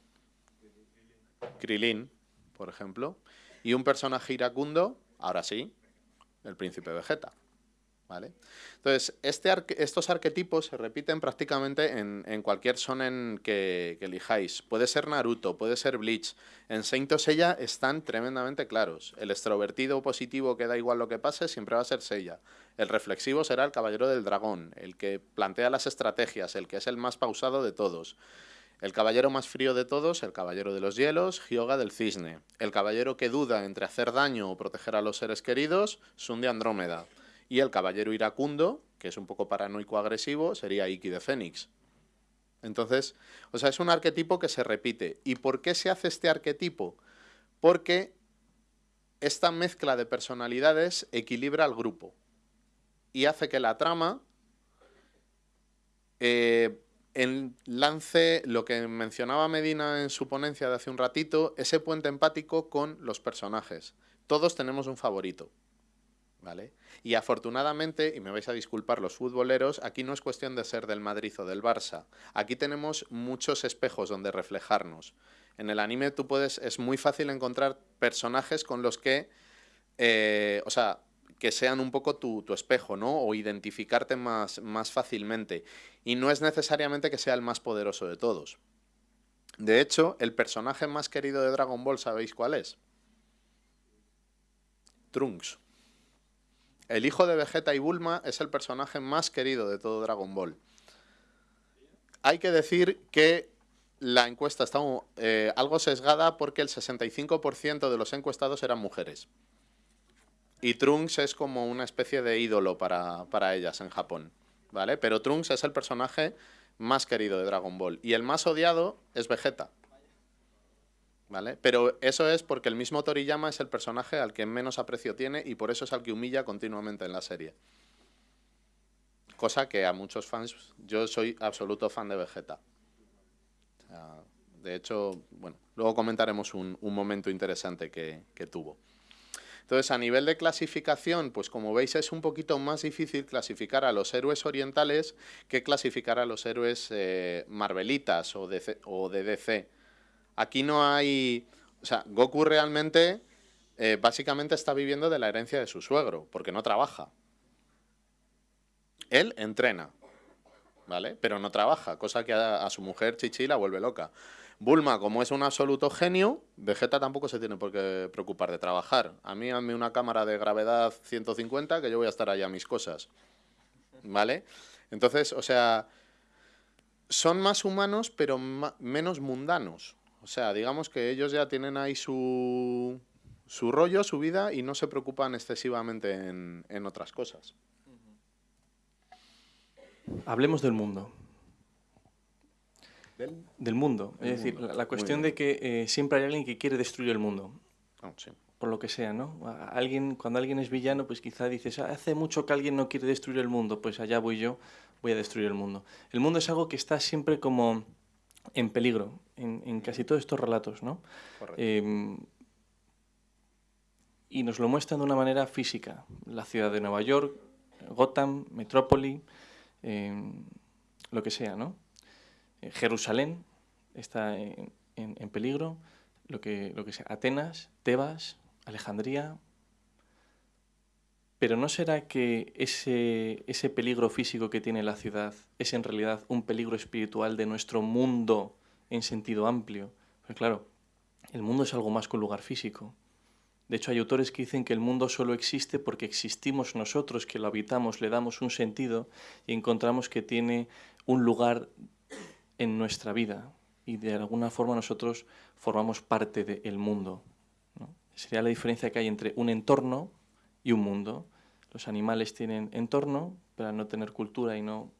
Krilin, por ejemplo, y un personaje iracundo, ahora sí, el príncipe Vegeta. Entonces, este estos arquetipos se repiten prácticamente en, cualquier sonen que, que, elijáis. Puede ser Naruto, puede ser Bleach. En Saint Seiya están tremendamente claros. El extrovertido positivo que da igual lo que pase siempre va a ser Seiya. El reflexivo será el caballero del dragón, el que plantea las estrategias, el que es el más pausado de todos. El caballero más frío de todos, el caballero de los hielos, Hyoga del cisne. El caballero que duda entre hacer daño o proteger a los seres queridos, Sun de Andrómeda. Y el caballero iracundo, que es un poco paranoico agresivo, sería Iki de Fénix. Entonces, o sea, es un arquetipo que se repite. ¿Y por qué se hace este arquetipo? Porque esta mezcla de personalidades equilibra al grupo y hace que la trama eh, en lance lo que mencionaba Medina en su ponencia de hace un ratito, ese puente empático con los personajes. Todos tenemos un favorito. ¿Vale? Y afortunadamente, y me vais a disculpar los futboleros, aquí no es cuestión de ser del Madrid o del Barça. Aquí tenemos muchos espejos donde reflejarnos. En el anime tú puedes, es muy fácil encontrar personajes con los que, eh, o sea, que sean un poco tu, espejo, ¿no? O identificarte más, más fácilmente. Y no es necesariamente que sea el más poderoso de todos. De hecho, el personaje más querido de Dragon Ball, ¿sabéis cuál es? Trunks. El hijo de Vegeta y Bulma es el personaje más querido de todo Dragon Ball. Hay que decir que la encuesta está eh, algo sesgada porque el 65% de los encuestados eran mujeres. Y Trunks es como una especie de ídolo para, ellas en Japón, ¿vale? Pero Trunks es el personaje más querido de Dragon Ball. Y el más odiado es Vegeta. ¿Vale? Pero eso es porque el mismo Toriyama es el personaje al que menos aprecio tiene y por eso es al que humilla continuamente en la serie. Cosa que a muchos fans, yo soy absoluto fan de Vegeta. de hecho, bueno, luego comentaremos un, momento interesante que tuvo. Entonces, a nivel de clasificación, pues como veis es un poquito más difícil clasificar a los héroes orientales que clasificar a los héroes eh, marvelitas o de, o de DC. Aquí no hay... O sea, Goku realmente eh, básicamente está viviendo de la herencia de su suegro, porque no trabaja. Él entrena, ¿vale? Pero no trabaja, cosa que a, a su mujer Chichi la vuelve loca. Bulma, como es un absoluto genio, Vegeta tampoco se tiene por qué preocupar de trabajar. A mí, dame una cámara de gravedad 150 que yo voy a estar allá a mis cosas. ¿Vale? Entonces, o sea, son más humanos, pero menos mundanos. O sea, digamos que ellos ya tienen ahí su, su rollo, su vida, y no se preocupan excesivamente en, en otras cosas. Hablemos del mundo. ¿Del? mundo. es decir, la, cuestión de que eh, siempre hay alguien que quiere destruir el mundo. Ah, Por lo que sea, ¿no? Alguien, cuando alguien es villano, pues quizá dices, ah, hace mucho que alguien no quiere destruir el mundo, pues allá voy yo, voy a destruir el mundo. El mundo es algo que está siempre como en peligro, en, casi todos estos relatos, ¿no? Em, y nos lo muestran de una manera física. La ciudad de Nueva York, Gotham, Metrópoli, em, lo que sea, ¿no? Jerusalén está en, peligro, lo que, lo que sea, Atenas, Tebas, Alejandría. Pero ¿no será que ese, ese peligro físico que tiene la ciudad es en realidad un peligro espiritual de nuestro mundo en sentido amplio? Pues claro, el mundo es algo más que un lugar físico. De hecho, hay autores que dicen que el mundo solo existe porque existimos nosotros, que lo habitamos, le damos un sentido y encontramos que tiene un lugar en nuestra vida y de alguna forma nosotros formamos parte del mundo. Sería la diferencia que hay entre un entorno y un mundo. Los animales tienen entorno, pero no tener cultura y no,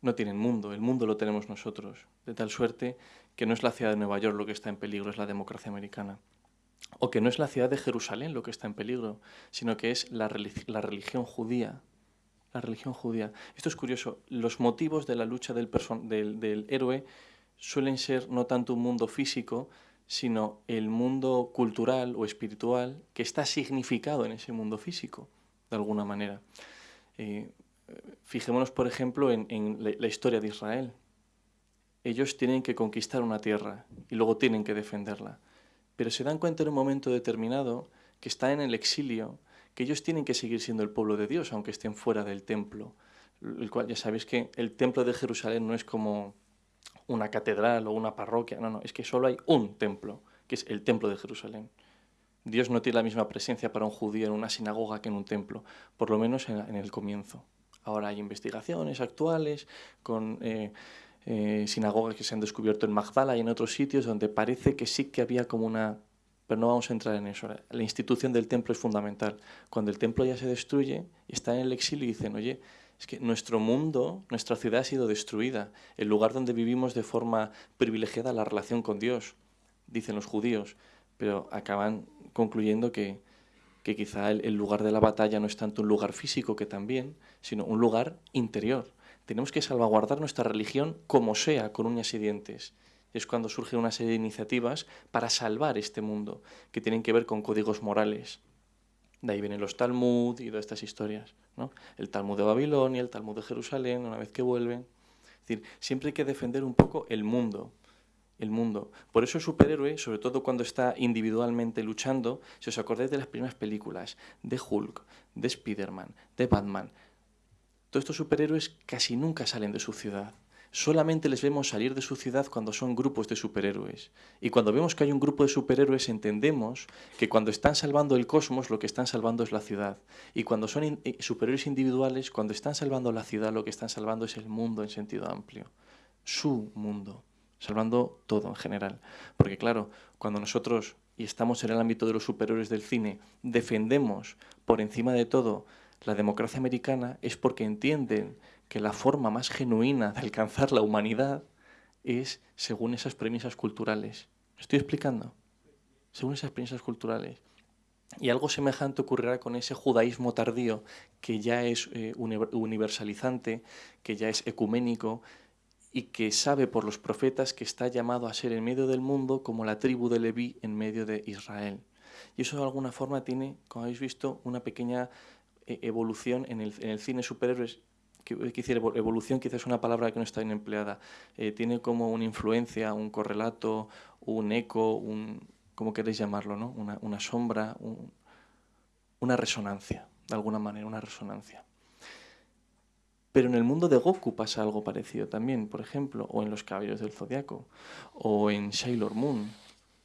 no tienen mundo. El mundo lo tenemos nosotros. De tal suerte que no es la ciudad de Nueva York lo que está en peligro, es la democracia americana. O que no es la ciudad de Jerusalén lo que está en peligro, sino que es la, la religión judía. La religión judía. Esto es curioso. Los motivos de la lucha del, del, del héroe suelen ser no tanto un mundo físico, sino el mundo cultural o espiritual que está significado en ese mundo físico, de alguna manera. Eh, fijémonos, por ejemplo, en, la, historia de Israel. Ellos tienen que conquistar una tierra y luego tienen que defenderla. Pero se dan cuenta en un momento determinado que están en el exilio, que ellos tienen que seguir siendo el pueblo de Dios, aunque estén fuera del templo. El cual ya sabéis que el templo de Jerusalén no es como una catedral o una parroquia, no, no, es que solo hay un templo, que es el templo de Jerusalén. Dios no tiene la misma presencia para un judío en una sinagoga que en un templo, por lo menos en, el comienzo. Ahora hay investigaciones actuales con eh, eh, sinagogas que se han descubierto en Magdala y en otros sitios donde parece que sí que había como una... Pero no vamos a entrar en eso. La institución del templo es fundamental. Cuando el templo ya se destruye está en el exilio y dicen, oye, es que nuestro mundo, nuestra ciudad ha sido destruida, el lugar donde vivimos de forma privilegiada la relación con Dios, dicen los judíos, pero acaban concluyendo que, que quizá el, lugar de la batalla no es tanto un lugar físico que también, sino un lugar interior. Tenemos que salvaguardar nuestra religión como sea, con uñas y dientes. Es cuando surgen una serie de iniciativas para salvar este mundo, que tienen que ver con códigos morales, de ahí vienen los Talmud y todas estas historias. ¿no? El Talmud de Babilonia, el Talmud de Jerusalén, una vez que vuelven. Es decir, siempre hay que defender un poco el mundo. El mundo. Por eso el superhéroe, sobre todo cuando está individualmente luchando, si os acordáis de las primeras películas, de Hulk, de Spider-Man, de Batman, todos estos superhéroes casi nunca salen de su ciudad solamente les vemos salir de su ciudad cuando son grupos de superhéroes. Y cuando vemos que hay un grupo de superhéroes entendemos que cuando están salvando el cosmos lo que están salvando es la ciudad. Y cuando son eh, superhéroes individuales, cuando están salvando la ciudad lo que están salvando es el mundo en sentido amplio. Su mundo, salvando todo en general. Porque claro, cuando nosotros, y estamos en el ámbito de los superhéroes del cine, defendemos por encima de todo la democracia americana es porque entienden que la forma más genuina de alcanzar la humanidad es según esas premisas culturales. ¿Me estoy explicando? Según esas premisas culturales. Y algo semejante ocurrirá con ese judaísmo tardío que ya es eh, universalizante, que ya es ecuménico y que sabe por los profetas que está llamado a ser en medio del mundo como la tribu de Leví en medio de Israel. Y eso de alguna forma tiene, como habéis visto, una pequeña eh, evolución en el, en el cine superhéroes evolución quizás es una palabra que no está bien empleada, eh, tiene como una influencia, un correlato, un eco, un, como queréis llamarlo, ¿no? una, una sombra, una resonancia, de alguna manera, una resonancia. Pero en el mundo de Goku pasa algo parecido también, por ejemplo, o en Los Caballeros del Zodiaco, o en Sailor Moon.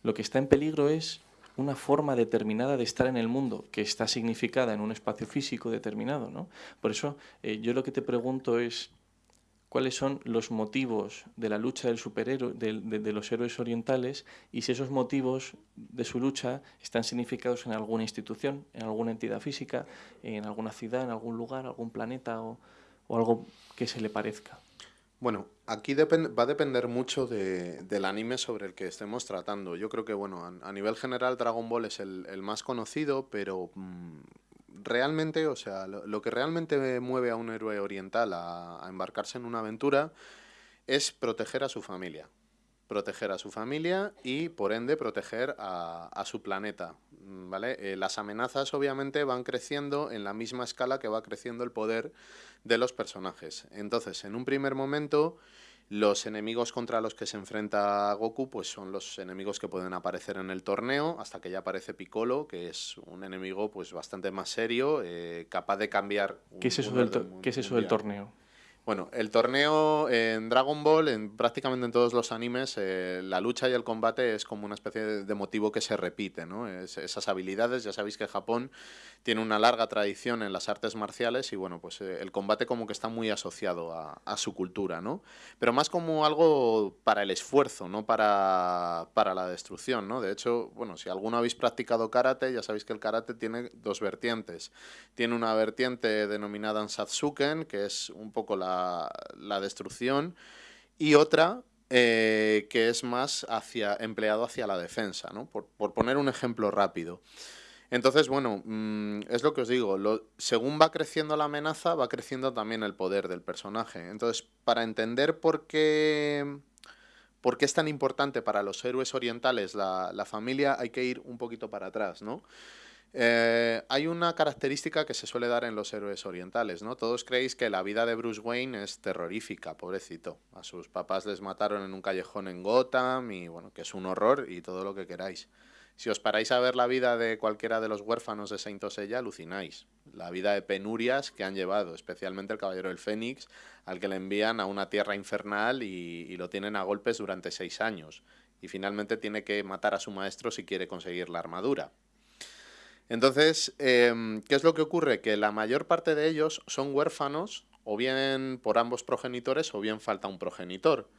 Lo que está en peligro es una forma determinada de estar en el mundo que está significada en un espacio físico determinado. ¿no? Por eso eh, yo lo que te pregunto es cuáles son los motivos de la lucha del superhéroe, de, los héroes orientales y si esos motivos de su lucha están significados en alguna institución, en alguna entidad física, en alguna ciudad, en algún lugar, algún planeta o algo que se le parezca. Bueno, aquí va a depender mucho del anime sobre el que estemos tratando. Yo creo que, bueno, a, nivel general Dragon Ball es el, más conocido, pero mm, realmente, o sea, lo, que realmente mueve a un héroe oriental a, embarcarse en una aventura es proteger a su familia. Proteger a su familia y, por ende, proteger a, su planeta. ¿vale? Eh, las amenazas, obviamente, van creciendo en la misma escala que va creciendo el poder de los personajes. Entonces, en un primer momento, los enemigos contra los que se enfrenta Goku pues son los enemigos que pueden aparecer en el torneo, hasta que ya aparece Piccolo, que es un enemigo pues bastante más serio, eh, capaz de cambiar... ¿Qué es eso, del, ¿qué es eso del torneo? Bueno, el torneo en Dragon Ball, en prácticamente en todos los animes, eh, la lucha y el combate es como una especie de, motivo que se repite, ¿no? esas habilidades, ya sabéis que Japón tiene una larga tradición en las artes marciales y bueno, pues eh, el combate como que está muy asociado a, su cultura, ¿no? Pero más como algo para el esfuerzo, no para, para la destrucción, ¿no? De hecho, bueno, si alguno habéis practicado karate, ya sabéis que el karate tiene dos vertientes. Tiene una vertiente denominada Ansatsuken, que es un poco la la, destrucción, y otra eh, que es más hacia, empleado hacia la defensa, ¿no? por, poner un ejemplo rápido. Entonces, bueno, mm, es lo que os digo, según va creciendo la amenaza, va creciendo también el poder del personaje. Entonces, para entender por qué, por qué es tan importante para los héroes orientales la, la familia, hay que ir un poquito para atrás, ¿no? Eh, hay una característica que se suele dar en los héroes orientales, ¿no? Todos creéis que la vida de Bruce Wayne es terrorífica, pobrecito. A sus papás les mataron en un callejón en Gotham y bueno, que es un horror y todo lo que queráis. Si os paráis a ver la vida de cualquiera de los huérfanos de Saint Osella, alucináis. La vida de penurias que han llevado, especialmente el Caballero del Fénix, al que le envían a una tierra infernal y, y lo tienen a golpes durante seis años. Y finalmente tiene que matar a su maestro si quiere conseguir la armadura. Entonces, em, ¿qué es lo que ocurre? Que la mayor parte de ellos son huérfanos, o bien por ambos progenitores, o bien falta un progenitor.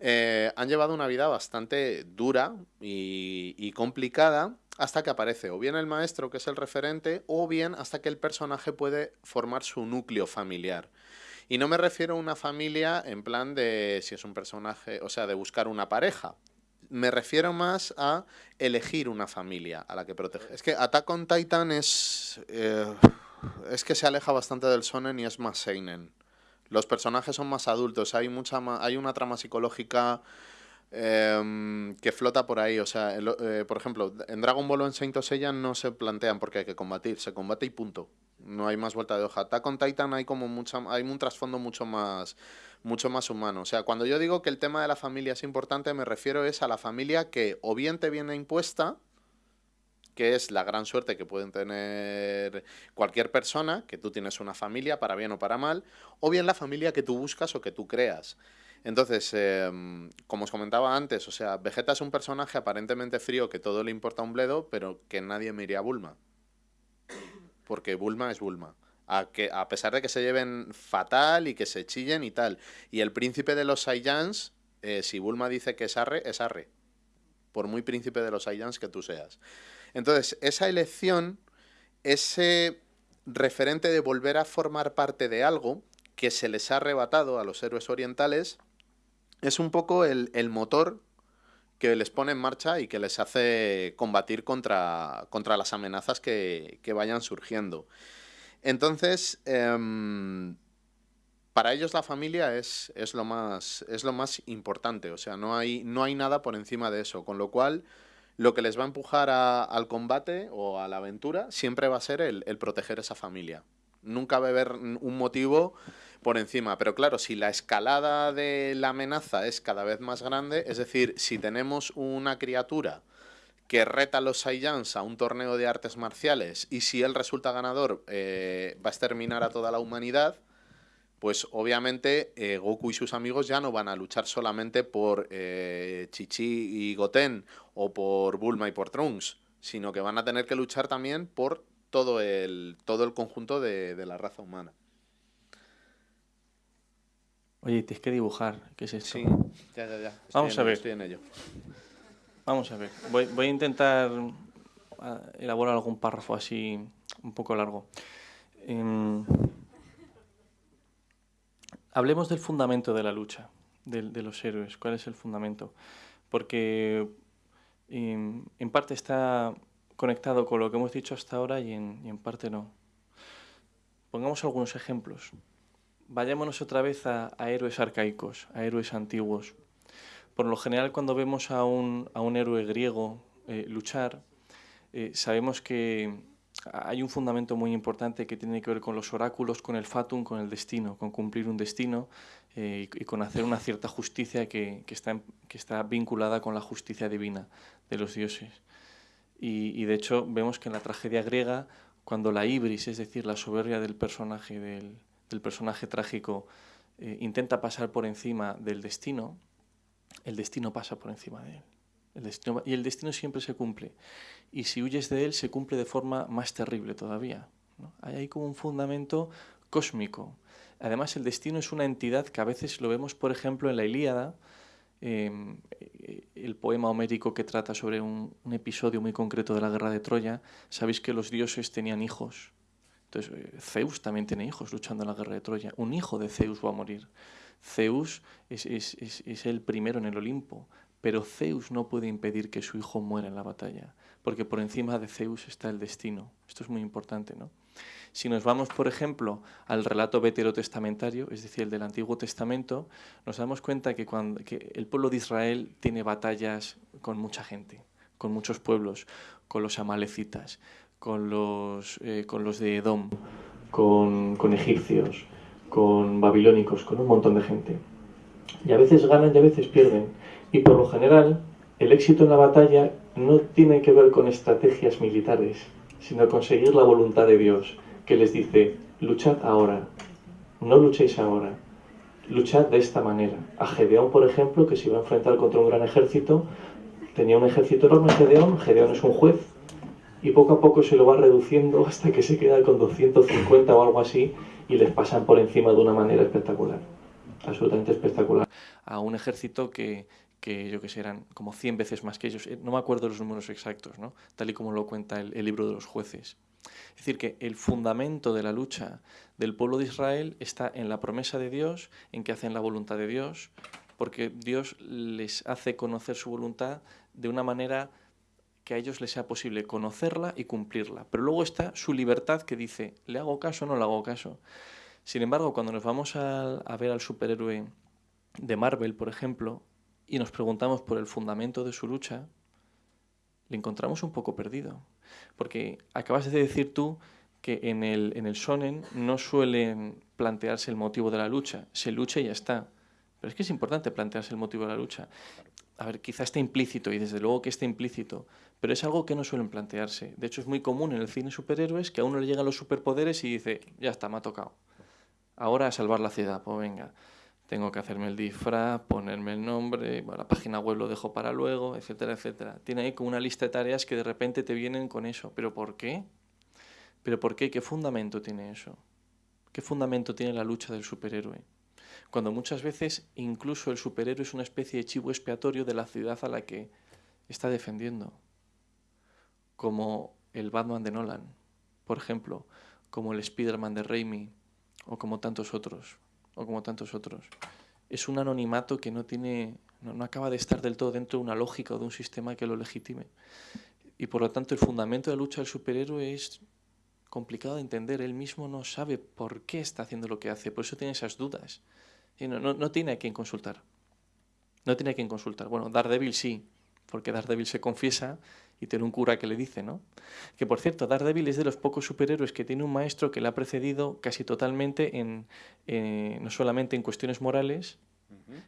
Eh, han llevado una vida bastante dura y, complicada hasta que aparece o bien el maestro, que es el referente, o bien hasta que el personaje puede formar su núcleo familiar. Y no me refiero a una familia en plan de si es un personaje, o sea, de buscar una pareja, me refiero más a elegir una familia a la que proteger. Es que Attack on Titan es. Eh, es que se aleja bastante del Sonen y es más Seinen. Los personajes son más adultos, hay, mucha hay una trama psicológica em, que flota por ahí. O sea, eh, por ejemplo, en Dragon Ball o en Saint Seiya no se plantean porque hay que combatir, se combate y punto. No hay más vuelta de hoja. Attack on Titan hay como mucha, hay un trasfondo mucho más mucho más humano. O sea, cuando yo digo que el tema de la familia es importante, me refiero es a la familia que o bien te viene impuesta, que es la gran suerte que pueden tener cualquier persona, que tú tienes una familia, para bien o para mal, o bien la familia que tú buscas o que tú creas. Entonces, em, como os comentaba antes, o sea, Vegeta es un personaje aparentemente frío que todo le importa un bledo, pero que nadie me iría a Bulma. Porque Bulma es Bulma a, que, a pesar de que se lleven fatal y que se chillen y tal. Y el príncipe de los Saiyans, eh, si Bulma dice que es Arre, es Arre. Por muy príncipe de los Saiyans que tú seas. Entonces, esa elección, ese referente de volver a formar parte de algo que se les ha arrebatado a los héroes orientales, es un poco el, motor que les pone en marcha y que les hace combatir contra, contra las amenazas que, que vayan surgiendo. Entonces, em, para ellos la familia es, es, lo más, es lo más importante, o sea, no hay, no hay nada por encima de eso, con lo cual lo que les va a empujar al combate o a la aventura siempre va a ser el, el proteger esa familia. Nunca va a haber un motivo por encima. Pero claro, si la escalada de la amenaza es cada vez más grande, es decir, si tenemos una criatura que reta a los Saiyans a un torneo de artes marciales y si él resulta ganador eh, va a exterminar a toda la humanidad, pues obviamente eh, Goku y sus amigos ya no van a luchar solamente por eh, Chichi y Goten o por Bulma y por Trunks, sino que van a tener que luchar también por todo el, todo el conjunto de, la raza humana. Oye, tienes que dibujar, ¿qué es esto? Sí, ya, ya, ya. Vamos a ver. Estoy en ello. Vamos a ver, voy, a intentar ah, elaborar algún párrafo así un poco largo. Em, hablemos del fundamento de la lucha, de, los héroes. ¿Cuál es el fundamento? Porque em, en parte está conectado con lo que hemos dicho hasta ahora y en, parte no. Pongamos algunos ejemplos. Vayámonos otra vez a héroes arcaicos, a héroes antiguos. Por lo general, cuando vemos a un, a un héroe griego eh, luchar, eh, sabemos que hay un fundamento muy importante que tiene que ver con los oráculos, con el fatum, con el destino, con cumplir un destino eh, y, con hacer una cierta justicia que, que, está, que está vinculada con la justicia divina de los dioses. Y, y, de hecho vemos que en la tragedia griega, cuando la ibris, es decir, la soberbia del personaje, del, del personaje trágico, eh, intenta pasar por encima del destino, el destino pasa por encima de él. El destino, y el destino siempre se cumple. Y si huyes de él, se cumple de forma más terrible todavía. Hay ahí como un fundamento cósmico. Además, el destino es una entidad que a veces lo vemos, por ejemplo, en la Ilíada, em, el poema homérico que trata sobre un, episodio muy concreto de la guerra de Troya. Sabéis que los dioses tenían hijos. Entonces, eh, Zeus también tiene hijos luchando en la guerra de Troya. Un hijo de Zeus va a morir. Zeus es, el primero en el Olimpo, pero Zeus no puede impedir que su hijo muera en la batalla, porque por encima de Zeus está el destino. Esto es muy importante, ¿no? Si nos vamos, por ejemplo, al relato veterotestamentario, es decir, el del Antiguo Testamento, nos damos cuenta que, el pueblo de Israel tiene batallas con mucha gente, con muchos pueblos, con los amalecitas, con los, eh, con los de Edom, con, con egipcios, con babilónicos, con un montón de gente. Y a veces ganan y a veces pierden. Y por lo general, el éxito en la batalla no tiene que ver con estrategias militares, sino conseguir la voluntad de Dios que les dice, luchad ahora, no luchéis ahora, luchad de esta manera. A Gedeón, por ejemplo, que se iba a enfrentar contra un gran ejército, tenía un ejército enorme Gedeón, Gedeón es un juez, y poco a poco se lo va reduciendo hasta que se queda con 250 o algo así, y les pasan por encima de una manera espectacular, absolutamente espectacular. A un ejército que, que yo que sé, eran como 100 veces más que ellos. Eh, no me acuerdo los números exactos, ¿no? tal y como lo cuenta el libro de los jueces. Es decir, que el fundamento de la lucha del pueblo de Israel está en la promesa de Dios, en que hacen la voluntad de Dios, porque Dios les hace conocer su voluntad de una manera que a ellos les sea posible conocerla y cumplirla. Pero luego está su libertad que dice, ¿le hago caso o no le hago caso? Sin embargo, cuando nos vamos a, ver al superhéroe de Marvel, por ejemplo, y nos preguntamos por el fundamento de su lucha, le encontramos un poco perdido. Porque acabas de decir tú que en el, en el sonen no suelen plantearse el motivo de la lucha, se lucha y ya está. Pero es que es importante plantearse el motivo de la lucha. A ver, quizá esté implícito, y desde luego que esté implícito, pero es algo que no suelen plantearse. De hecho, es muy común en el cine superhéroes que a uno le llegan los superpoderes y dice, ya está, me ha tocado. Ahora a salvar la ciudad, pues venga tengo que hacerme el disfraz, ponerme el nombre, la página web lo dejo para luego, etcétera, etcétera. Tiene ahí como una lista de tareas que de repente te vienen con eso. ¿Pero por qué? ¿Pero por qué? ¿Qué fundamento tiene eso? ¿Qué fundamento tiene la lucha del superhéroe? Cuando muchas veces incluso el superhéroe es una especie de chivo expiatorio de la ciudad a la que está defendiendo. Como el Batman de Nolan, por ejemplo, como el Spider-Man de Raimi o como tantos otros o como tantos otros. Es un anonimato que no tiene, no, acaba de estar del todo dentro de una lógica o de un sistema que lo legitime. Y por lo tanto el fundamento de la lucha del superhéroe es complicado de entender. Él mismo no sabe por qué está haciendo lo que hace, por eso tiene esas dudas. Y no, no, no tiene a quién consultar. No tiene a quién consultar. Bueno, Daredevil sí, porque Daredevil se confiesa y tiene un cura que le dice, ¿no? Que por cierto, Daredevil es de los pocos superhéroes que tiene un maestro que le ha precedido casi totalmente en, eh, no solamente en cuestiones morales,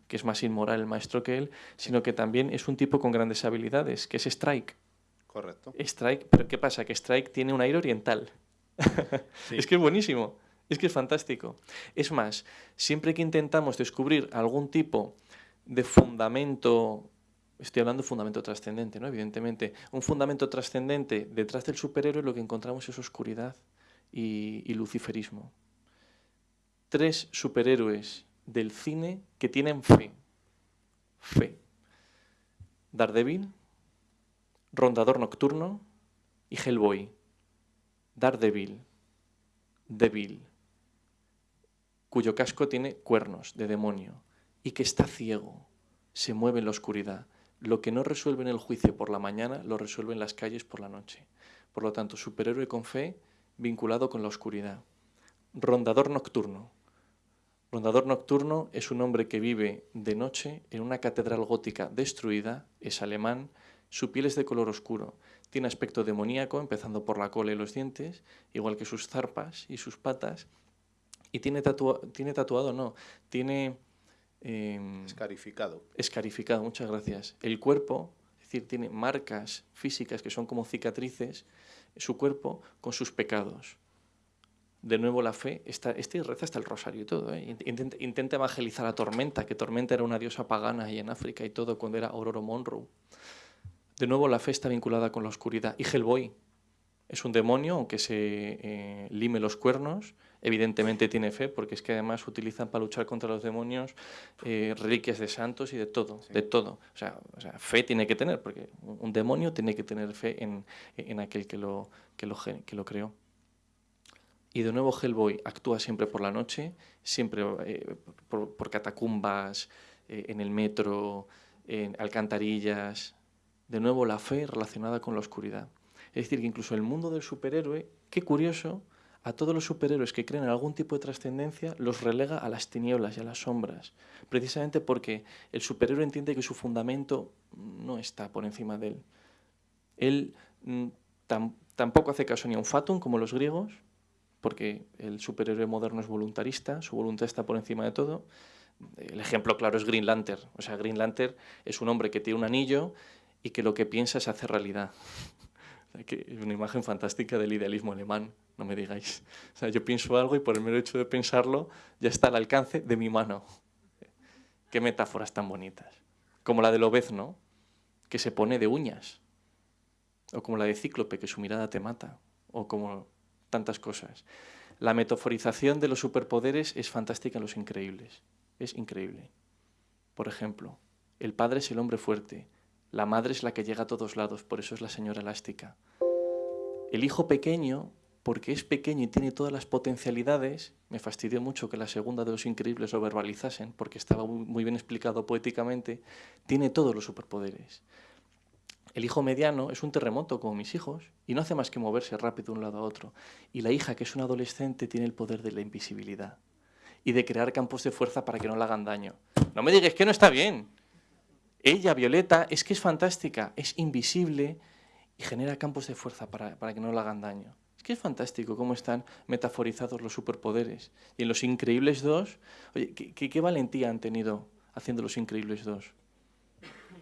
que es más inmoral el maestro que él, sino que también es un tipo con grandes habilidades, que es Strike. Correcto. Strike, pero ¿qué pasa? Que Strike tiene un aire oriental. es que es buenísimo, es que es fantástico. Es más, siempre que intentamos descubrir algún tipo de fundamento Estoy hablando de fundamento trascendente, ¿no? Evidentemente. Un fundamento trascendente detrás del superhéroe lo que encontramos es oscuridad y, luciferismo. Tres superhéroes del cine que tienen fe. Fe. Daredevil, Rondador Nocturno y Hellboy. Daredevil, débil, cuyo casco tiene cuernos de demonio y que está ciego, se mueve en la oscuridad lo que no resuelve en el juicio por la mañana, lo resuelve en las calles por la noche. Por lo tanto, superhéroe con fe vinculado con la oscuridad. Rondador nocturno. Rondador nocturno es un hombre que vive de noche en una catedral gótica destruida, es alemán, su piel es de color oscuro, tiene aspecto demoníaco, empezando por la cola y los dientes, igual que sus zarpas y sus patas, y tiene, tiene tatuado, no, tiene Em, escarificado. Escarificado, muchas gracias. El cuerpo, es decir, tiene marcas físicas que son como cicatrices, su cuerpo con sus pecados. de nuevo la fe, está, este reza hasta el rosario y todo. ¿eh? Intenta, evangelizar a Tormenta, que Tormenta era una diosa pagana ahí en África y todo, cuando era Aurora Monroe. De nuevo la fe está vinculada con la oscuridad. Y Hellboy es un demonio, aunque se eh, lime los cuernos, evidentemente tiene fe, porque es que además utilizan para luchar contra los demonios eh, reliquias de santos y de todo, de todo. O sea, fe tiene que tener, porque un demonio tiene que tener fe en, en aquel que lo, que, lo, que lo creó. Y de nuevo Hellboy actúa siempre por la noche, siempre eh, por, catacumbas, eh, en el metro, en alcantarillas. De nuevo la fe relacionada con la oscuridad. Es decir, que incluso el mundo del superhéroe, qué curioso, a todos los superhéroes que creen en algún tipo de trascendencia los relega a las tinieblas y a las sombras, precisamente porque el superhéroe entiende que su fundamento no está por encima de él. Él mm, tampoco hace caso ni a un fatum como los griegos, porque el superhéroe moderno es voluntarista, su voluntad está por encima de todo. El ejemplo claro es Green Lantern. O sea, Green Lantern es un hombre que tiene un anillo y que lo que piensa se hace realidad. Es una imagen fantástica del idealismo alemán, no me digáis. O sea, yo pienso algo y por el mero hecho de pensarlo ya está al alcance de mi mano. Qué metáforas tan bonitas. Como la del obezno, que se pone de uñas. O como la de Cíclope, que su mirada te mata. O como tantas cosas. La metaforización de los superpoderes es fantástica en Los Increíbles. Es increíble. Por ejemplo, el padre es el hombre fuerte, la madre es la que llega a todos lados, por eso es la señora elástica. El hijo pequeño, porque es pequeño y tiene todas las potencialidades, me fastidió mucho que la segunda de Los Increíbles lo verbalizasen, porque estaba muy bien explicado poéticamente, tiene todos los superpoderes. El hijo mediano es un terremoto como mis hijos y no hace más que moverse rápido de un lado a otro. Y la hija, que es una adolescente, tiene el poder de la invisibilidad y de crear campos de fuerza para que no le hagan daño. No me digas que no está bien. Ella, Violeta, es que es fantástica, es invisible y genera campos de fuerza para, que no le hagan daño. Es que es fantástico cómo están metaforizados los superpoderes. Y en Los Increíbles 2, oye, ¿qué, valentía han tenido haciendo Los Increíbles 2?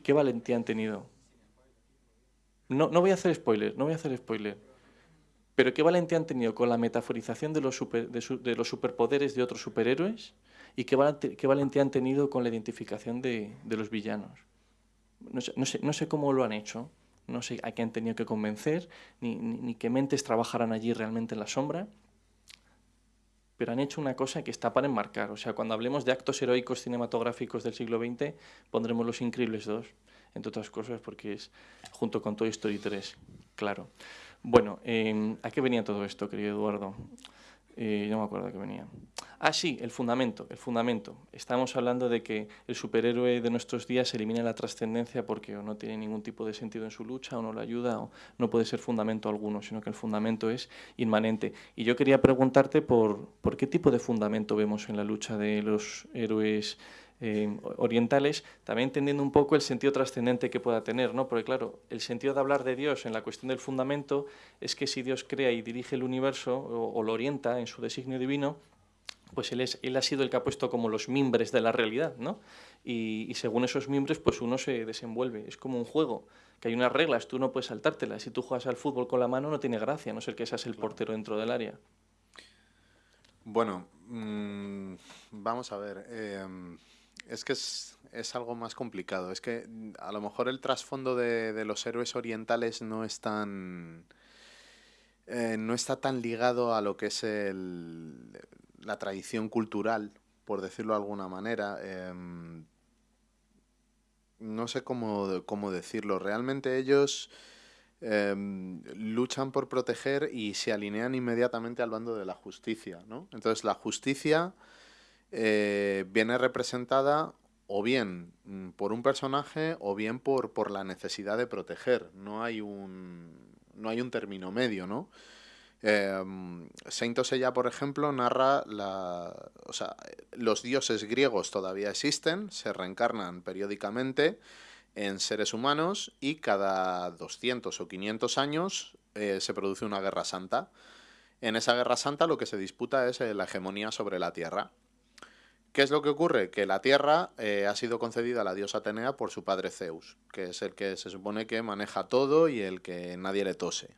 ¿Qué valentía han tenido? No, no voy a hacer spoiler, no voy a hacer spoiler. Pero qué valentía han tenido con la metaforización de los, de, los superpoderes de otros superhéroes y qué, valentía han tenido con la identificación de, los villanos. No sé, no, sé, cómo lo han hecho, no sé a qué han tenido que convencer, ni, ni, qué mentes trabajarán allí realmente en la sombra, pero han hecho una cosa que está para enmarcar. O sea, cuando hablemos de actos heroicos cinematográficos del siglo XX, pondremos Los Increíbles 2 entre otras cosas porque es junto con Toy Story 3, claro. Bueno, em, ¿a qué venía todo esto, querido Eduardo? Eh, no me acuerdo a qué venía. Ah, sí, el fundamento, el fundamento. Estamos hablando de que el superhéroe de nuestros días elimina la trascendencia porque o no tiene ningún tipo de sentido en su lucha o no le ayuda o no puede ser fundamento alguno, sino que el fundamento es inmanente. Y yo quería preguntarte por qué tipo de fundamento vemos en la lucha de los héroes eh, orientales, también entendiendo un poco el sentido trascendente que pueda tener, ¿no? porque claro, el sentido de hablar de Dios en la cuestión del fundamento es que si Dios crea y dirige el universo o, lo orienta en su designio divino, pues él, es, él ha sido el que ha puesto como los mimbres de la realidad, ¿no? Y, según esos mimbres, pues uno se desenvuelve. Es como un juego, que hay unas reglas, tú no puedes saltártelas. Si tú juegas al fútbol con la mano no tiene gracia, no ser que seas el portero dentro del área. Bueno, mm, vamos a ver. Em, es que es, algo más complicado. Es que mm, a lo mejor el trasfondo de, los héroes orientales no es tan. Eh, no está tan ligado a lo que es el, la tradición cultural, por decirlo de alguna manera. Em, no sé cómo, cómo, decirlo. Realmente ellos em, luchan por proteger y se alinean inmediatamente al bando de la justicia. ¿no? Entonces la justicia eh, viene representada o bien mm, por un personaje o bien por, por la necesidad de proteger. No hay un, no hay un término medio, ¿no? Eh, Saint Osella, por ejemplo, narra la, o sea, los dioses griegos todavía existen, se reencarnan periódicamente en seres humanos y cada 200 o 500 años eh, se produce una guerra santa. En esa guerra santa lo que se disputa es la hegemonía sobre la tierra. ¿Qué es lo que ocurre? Que la tierra eh, ha sido concedida a la diosa Atenea por su padre Zeus, que es el que se supone que maneja todo y el que nadie le tose.